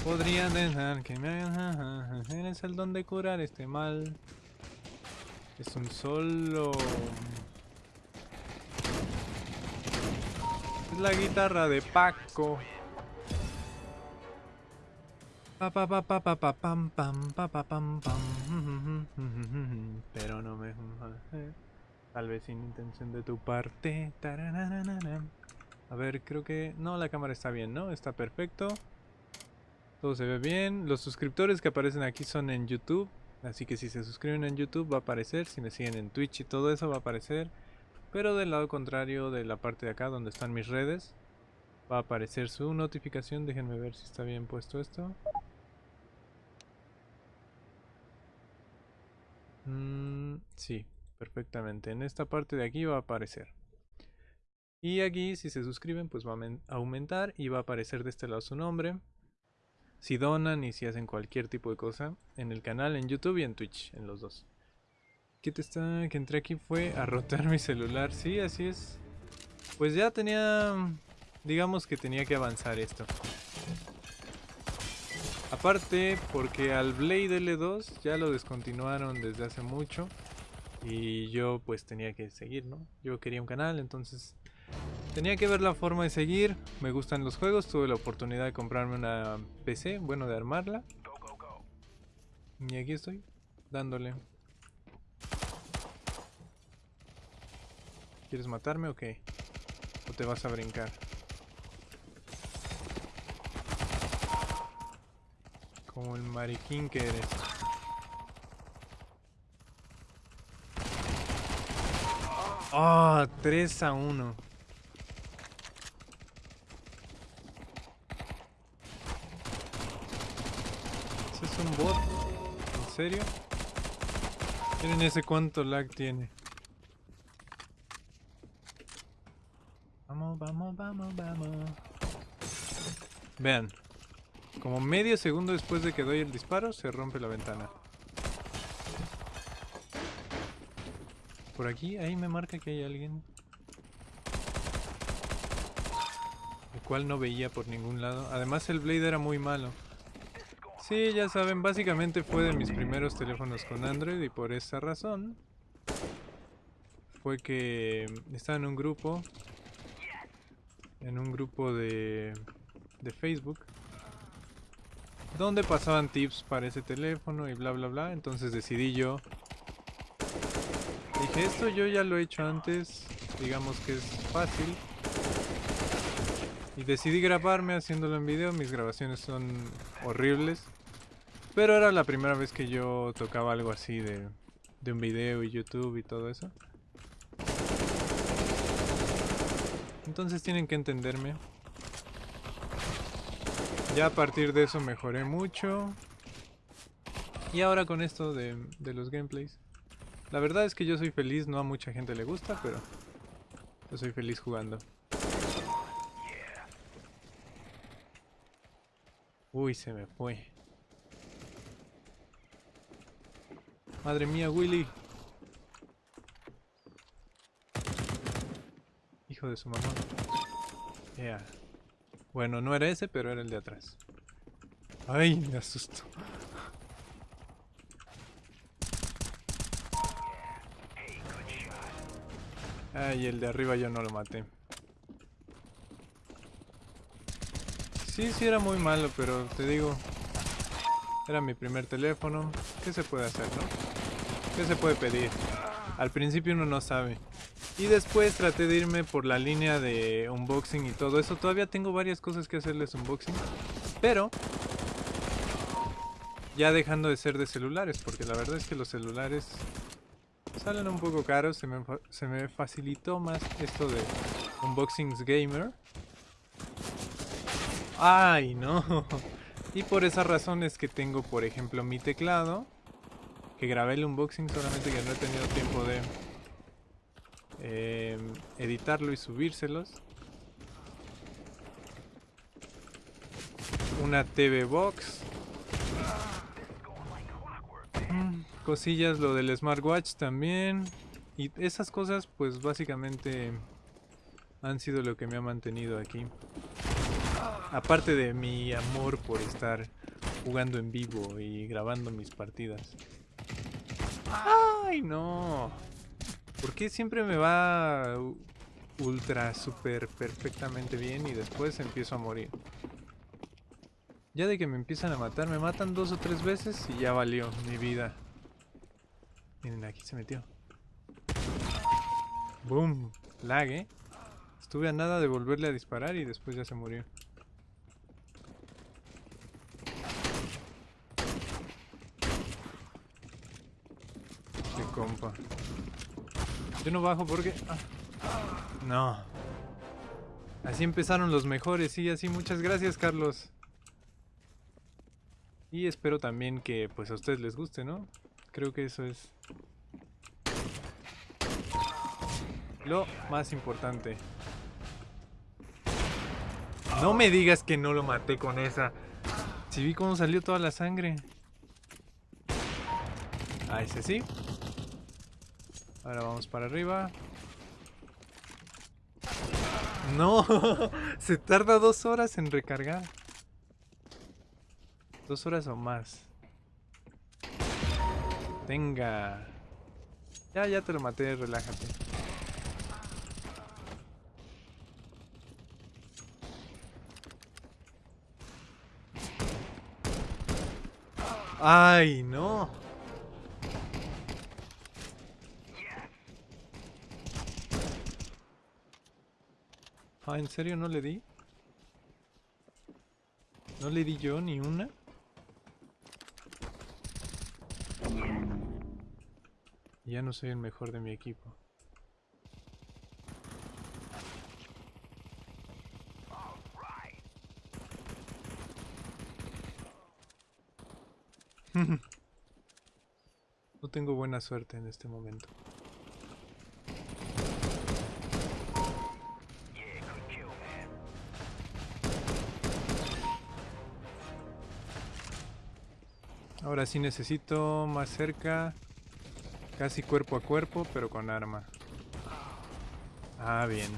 Podría dejar que me hagan... Tienes el don de curar este mal. Es un solo... Es la guitarra de Paco. Pero no me Tal vez sin intención de tu parte. A ver, creo que... No, la cámara está bien, ¿no? Está perfecto. Todo se ve bien. Los suscriptores que aparecen aquí son en YouTube. Así que si se suscriben en YouTube va a aparecer. Si me siguen en Twitch y todo eso va a aparecer. Pero del lado contrario de la parte de acá donde están mis redes. Va a aparecer su notificación. Déjenme ver si está bien puesto esto. Mm, sí, perfectamente. En esta parte de aquí va a aparecer. Y aquí si se suscriben pues va a aumentar y va a aparecer de este lado su nombre. Si donan y si hacen cualquier tipo de cosa en el canal, en YouTube y en Twitch, en los dos. ¿Qué te está? Que entré aquí fue a rotar mi celular. Sí, así es. Pues ya tenía... Digamos que tenía que avanzar esto. Aparte, porque al Blade L2 ya lo descontinuaron desde hace mucho. Y yo pues tenía que seguir, ¿no? Yo quería un canal, entonces tenía que ver la forma de seguir. Me gustan los juegos, tuve la oportunidad de comprarme una PC, bueno, de armarla. Y aquí estoy, dándole. ¿Quieres matarme o qué? ¿O te vas a brincar? Como el mariquín que eres. Ah, 3 a 1. ¿Ese es un bot? ¿En serio? Miren ese cuánto lag tiene. Vamos, vamos, vamos, vamos. Vean. Como medio segundo después de que doy el disparo, se rompe la ventana. Por aquí, ahí me marca que hay alguien. El cual no veía por ningún lado. Además el Blade era muy malo. Sí, ya saben, básicamente fue de mis primeros teléfonos con Android y por esa razón fue que estaba en un grupo en un grupo de, de Facebook donde pasaban tips para ese teléfono y bla bla bla. Entonces decidí yo. Dije, esto yo ya lo he hecho antes, digamos que es fácil. Y decidí grabarme haciéndolo en video, mis grabaciones son horribles. Pero era la primera vez que yo tocaba algo así de, de un video y YouTube y todo eso. Entonces tienen que entenderme. Ya a partir de eso mejoré mucho. Y ahora con esto de, los gameplays. La verdad es que yo soy feliz, no a mucha gente le gusta, pero yo soy feliz jugando. Uy, se me fue. Madre mía, Willy. Hijo de su mamá. Yeah. Bueno, no era ese, pero era el de atrás. Ay, me asustó. Ay, el de arriba yo no lo maté. Sí, sí era muy malo, pero te digo... Era mi primer teléfono. ¿Qué se puede hacer, no? ¿Qué se puede pedir? Al principio uno no sabe. Y después traté de irme por la línea de unboxing y todo eso. Todavía tengo varias cosas que hacerles unboxing. Pero ya dejando de ser de celulares, porque la verdad es que los celulares salen un poco caros. Se me, se me facilitó más esto de unboxings gamer. Ay, no. Y por esa razón es que tengo, por ejemplo, mi teclado. Que grabé el unboxing, solamente que no he tenido tiempo de eh, editarlo y subírselos. Una TV Box. Cosillas, lo del smartwatch también. Y esas cosas, pues básicamente han sido lo que me ha mantenido aquí. Aparte de mi amor por estar jugando en vivo y grabando mis partidas. ¡Ay, no! ¿Por qué siempre me va ultra, super, perfectamente bien y después empiezo a morir? Ya de que me empiezan a matar, me matan dos o tres veces y ya valió mi vida. Miren, aquí se metió. Boom, lag, ¿eh? Estuve a nada de volverle a disparar y después ya se murió. Qué compa. Yo no bajo porque... ah. No. Así empezaron los mejores, sí, así. Muchas gracias, Carlos. Y espero también que pues a ustedes les guste, ¿no? Creo que eso es lo más importante. No me digas que no lo maté con esa. Si vi cómo salió toda la sangre. A ese sí. Ahora vamos para arriba. No, se tarda dos horas en recargar. Dos horas o más. Venga. Ya, ya te lo maté, relájate. Ay, no. Ah, ¿en serio no le di? ¿No le di yo ni una? Ya no soy el mejor de mi equipo. No tengo buena suerte en este momento. Ahora sí necesito más cerca. Casi cuerpo a cuerpo, pero con arma. Ah, bien.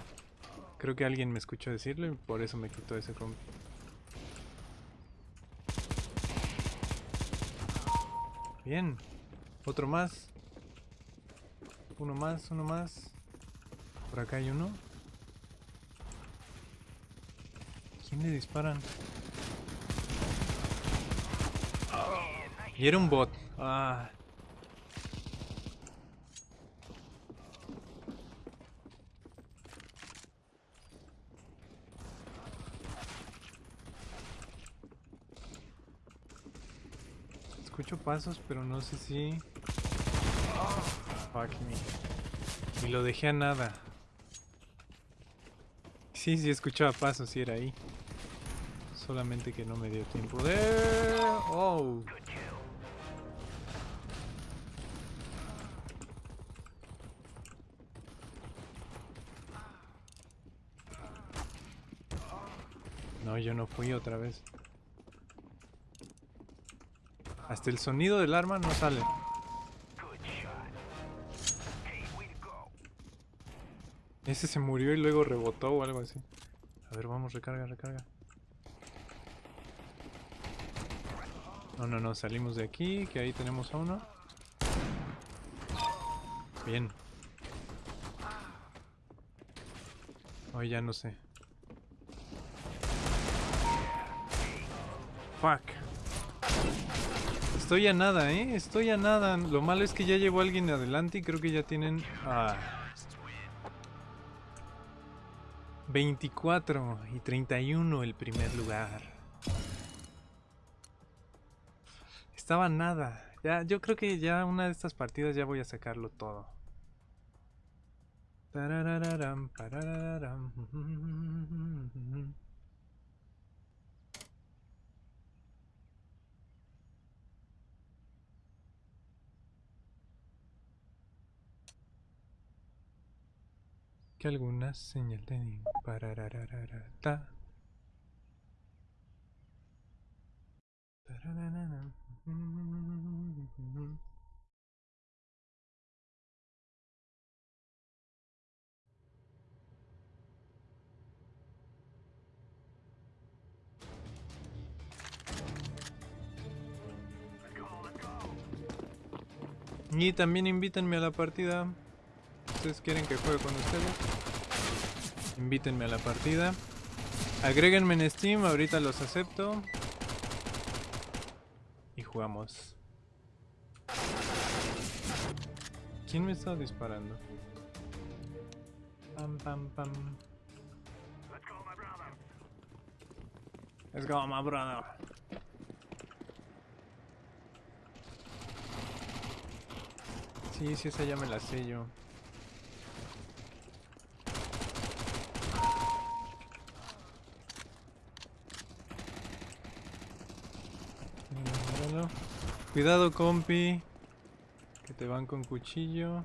Creo que alguien me escuchó decirlo y por eso me quitó ese comp. Bien. Otro más. Uno más, uno más. Por acá hay uno. ¿Quién le disparan? Y era un bot. Ah. Escucho pasos, pero no sé si... Fuck me. Y lo dejé a nada. Sí, sí escuchaba pasos, sí era ahí. Solamente que no me dio tiempo de... Oh. Yo no fui otra vez. Hasta el sonido del arma no sale. Ese se murió y luego rebotó o algo así. A ver, vamos, recarga, recarga. No, no, no, salimos de aquí, que ahí tenemos a uno. Bien. Hoy ya no sé. Fuck. Estoy a nada, ¿eh? Estoy a nada. Lo malo es que ya llevó alguien adelante y creo que ya tienen... Ah. 24 y 31 el primer lugar. Estaba nada. Ya, yo creo que ya una de estas partidas ya voy a sacarlo todo. Tararararam, parararam. Que algunas señal de. Tararararam. Y también invítenme a la partida. ¿Ustedes quieren que juegue con ustedes? Invítenme a la partida. Agréguenme en Steam, ahorita los acepto. Y jugamos. ¿Quién me está disparando? Pam pam pam. Let's go, my brother. Sí, sí, esa ya me la sé yo. Bueno, Cuidado, compi. Que te van con cuchillo.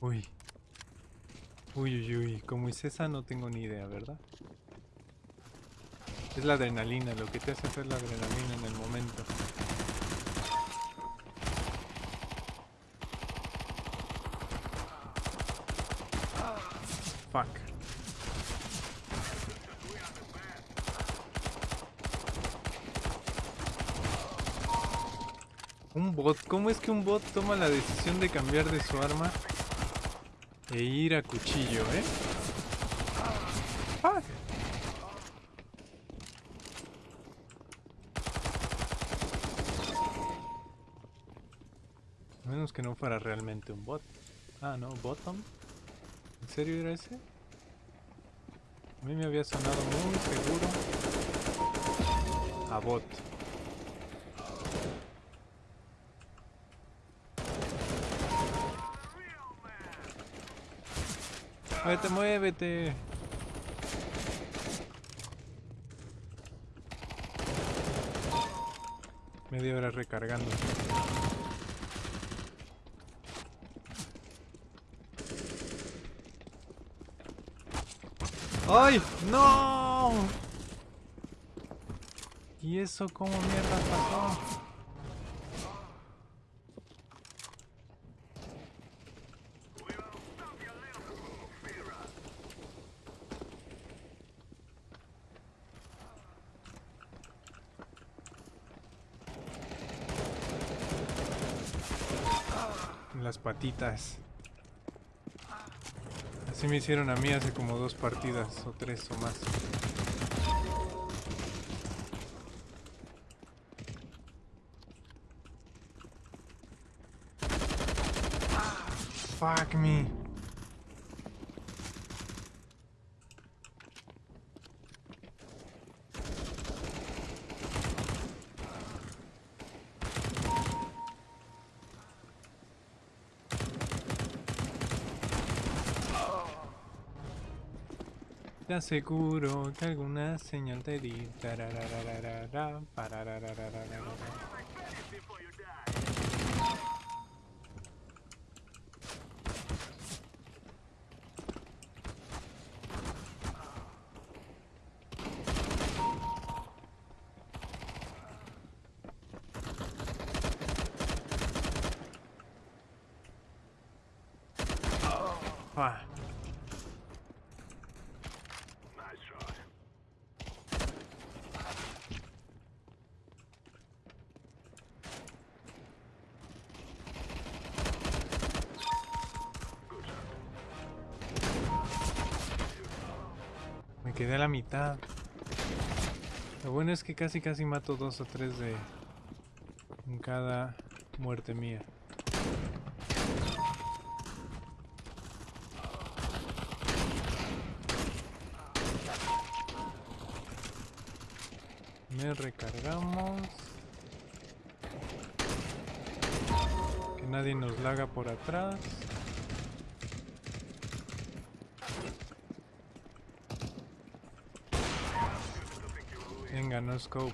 Uy. Uy, uy, uy. Como es esa no tengo ni idea, ¿verdad? Es la adrenalina, lo que te hace hacer la adrenalina en el momento. Fuck. Un bot, ¿cómo es que un bot toma la decisión de cambiar de su arma e ir a cuchillo, eh? Fuck. Que no fuera realmente un bot. Ah, no, bottom. ¿En serio era ese? A mí me había sonado muy seguro. A bot. Muévete, muévete. Media hora recargando. ¡Ay! ¡No! ¿Y eso cómo mierda pasó? Las patitas. Así me hicieron a mí hace como dos partidas o tres o más. Fuck me. Te aseguro que alguna señal te di. Tararararara, parararararara. Ah. Quedé la mitad. Lo bueno es que casi casi mato dos o tres de... En cada muerte mía. Me recargamos. Que nadie nos laga por atrás. No scope.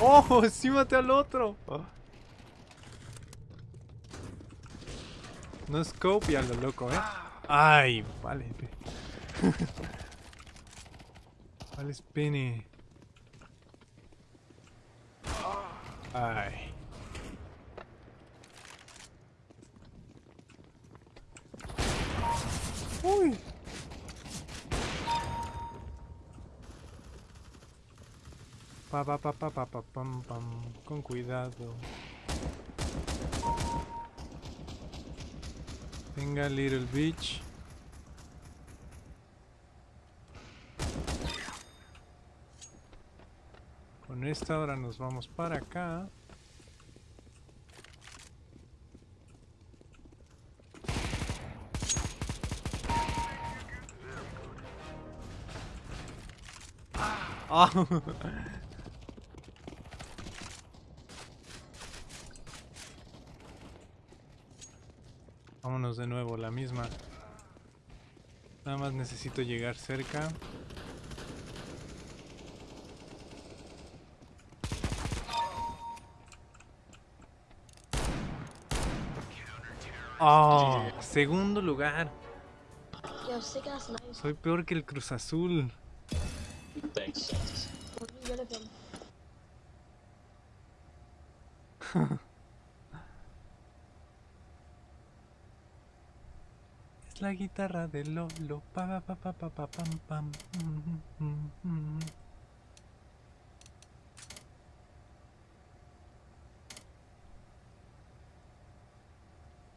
¡Oh! ¡Sí maté al otro! No scope y a lo loco, ¿eh? ¡Ay! Vale. vale. Ay. Uy. Pa pa pa pa pa pa pam pam. Con cuidado. Venga, little bitch. Con esta ahora nos vamos para acá. Ah. Vámonos de nuevo, la misma. Nada más necesito llegar cerca. Oh, segundo lugar. Soy peor que el Cruz Azul. Es la guitarra de Lolo. Pa pa pa pa pa pa pam pam. Mm, mm, mm.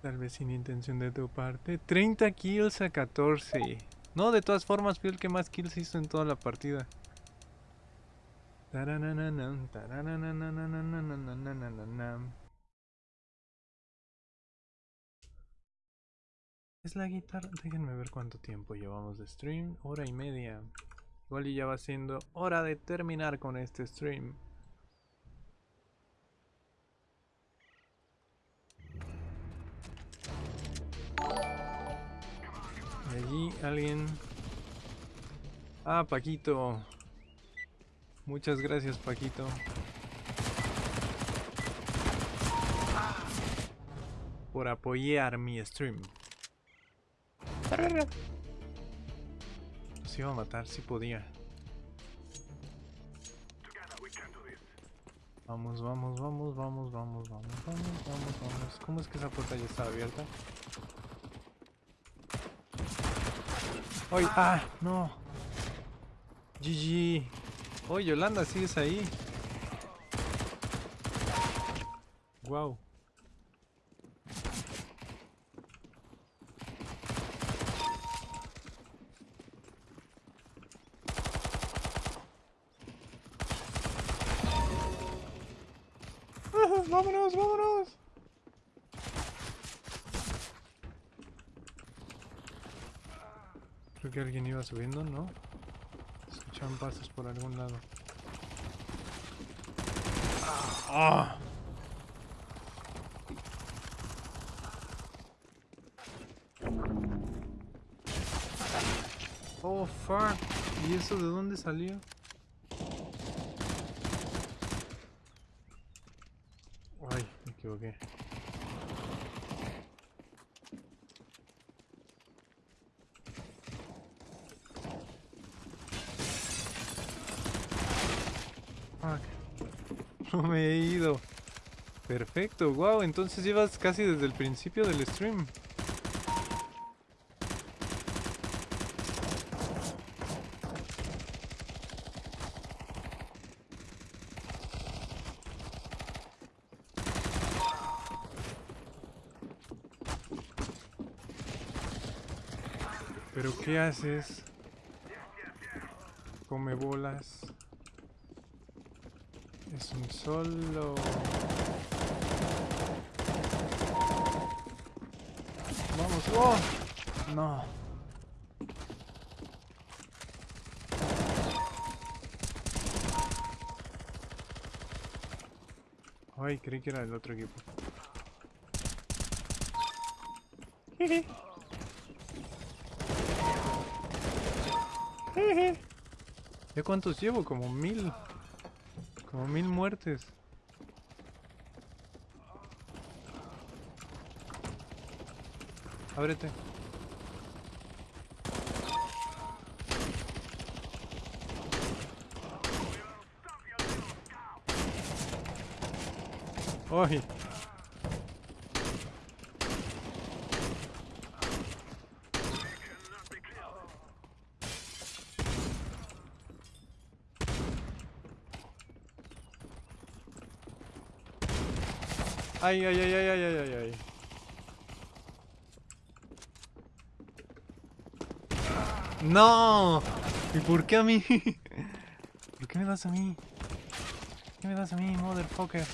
Tal vez sin intención de tu parte. 30 kills a 14. No, de todas formas fui el que más kills hizo en toda la partida. Es la guitarra. Déjenme ver cuánto tiempo llevamos de stream. Hora y media. Igual ya va siendo hora de terminar con este stream. Allí alguien... Ah, Paquito. Muchas gracias, Paquito. Por apoyar mi stream. Nos iba a matar si podía. Vamos, vamos, vamos, vamos, vamos, vamos, vamos, vamos, vamos. ¿Cómo es que esa puerta ya está abierta? ¡Ay! ¡Ah! ¡No! GG. ¡Oh, Yolanda, sigues ahí! ¡Wow! ¡Vámonos, vámonos! Creo que alguien iba subiendo, ¿no? Escuchaban pasos por algún lado. ¡Ah! Oh, fuck. ¿Y eso de dónde salió? Ay, me equivoqué. Fuck. No me he ido. Wow, entonces llevas casi desde el principio del stream. ¿Pero qué haces? Come bolas. Es un solo. Vamos. ¡Oh! No. Ay, creí que era el otro equipo. ¿Ya cuántos llevo? Como mil. Como mil muertes. Ábrete. ¡Ay! Ay, ay, ay, ay, ay, ay, ay, ay. ¡No! ¿Y por qué a mí? ¿Por qué me das a mí? ¿Por qué me das a mí, motherfucker?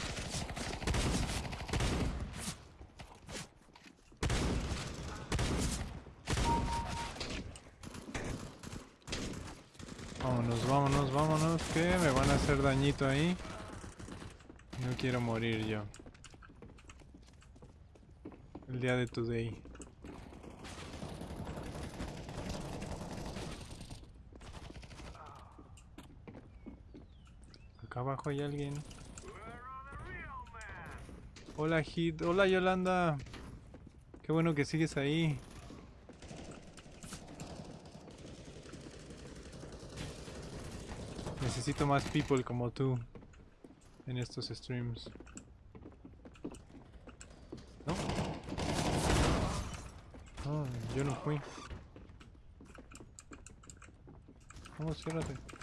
Vámonos, vámonos, vámonos, que me van a hacer dañito ahí. No quiero morir yo. El día de today. Acá hay alguien. Hola Hit, hola Yolanda. Qué bueno que sigues ahí. Necesito más people como tú en estos streams. ¿No? No, yo no fui. Vamos, ciérrate.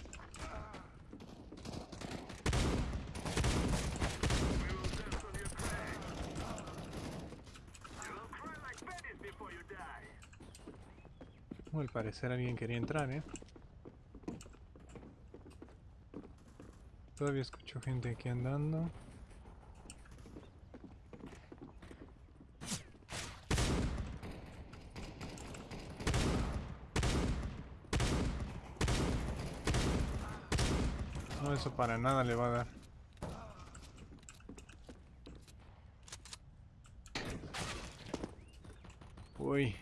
Al parecer alguien quería entrar, ¿eh? Todavía escucho gente aquí andando. No, eso para nada le va a dar. Uy.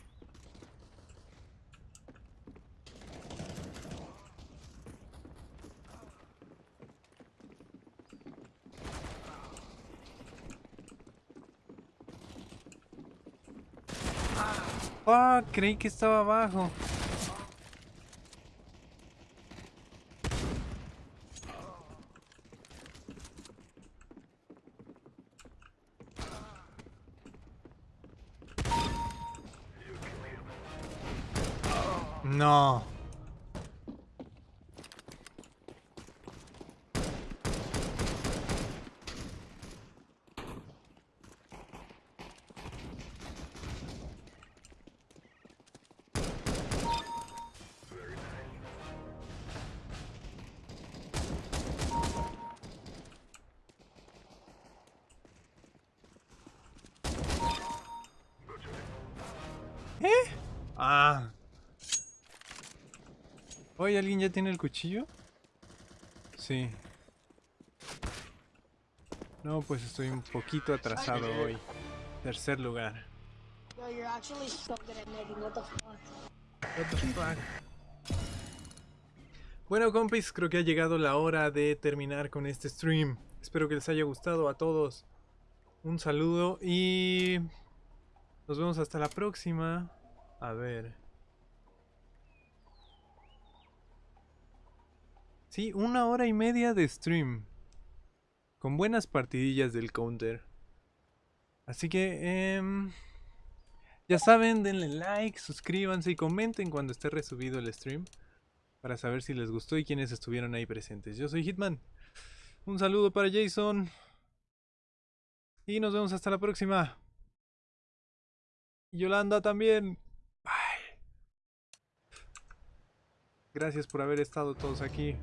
Ah, creí que estaba abajo. Oye, ¿alguien ya tiene el cuchillo? Sí. No, pues estoy un poquito atrasado hoy. Tercer lugar. Yo, you're actually so good at netting. What the fuck? What the fuck? Bueno, compis, creo que ha llegado la hora de terminar con este stream. Espero que les haya gustado a todos. Un saludo y nos vemos hasta la próxima. A ver. Sí, una hora y media de stream. Con buenas partidillas del counter. Así que, em, ya saben, denle like, suscríbanse y comenten cuando esté resubido el stream. Para saber si les gustó y quiénes estuvieron ahí presentes. Yo soy Hitman. Un saludo para Jason. Y nos vemos hasta la próxima. Yolanda también. Gracias por haber estado todos aquí.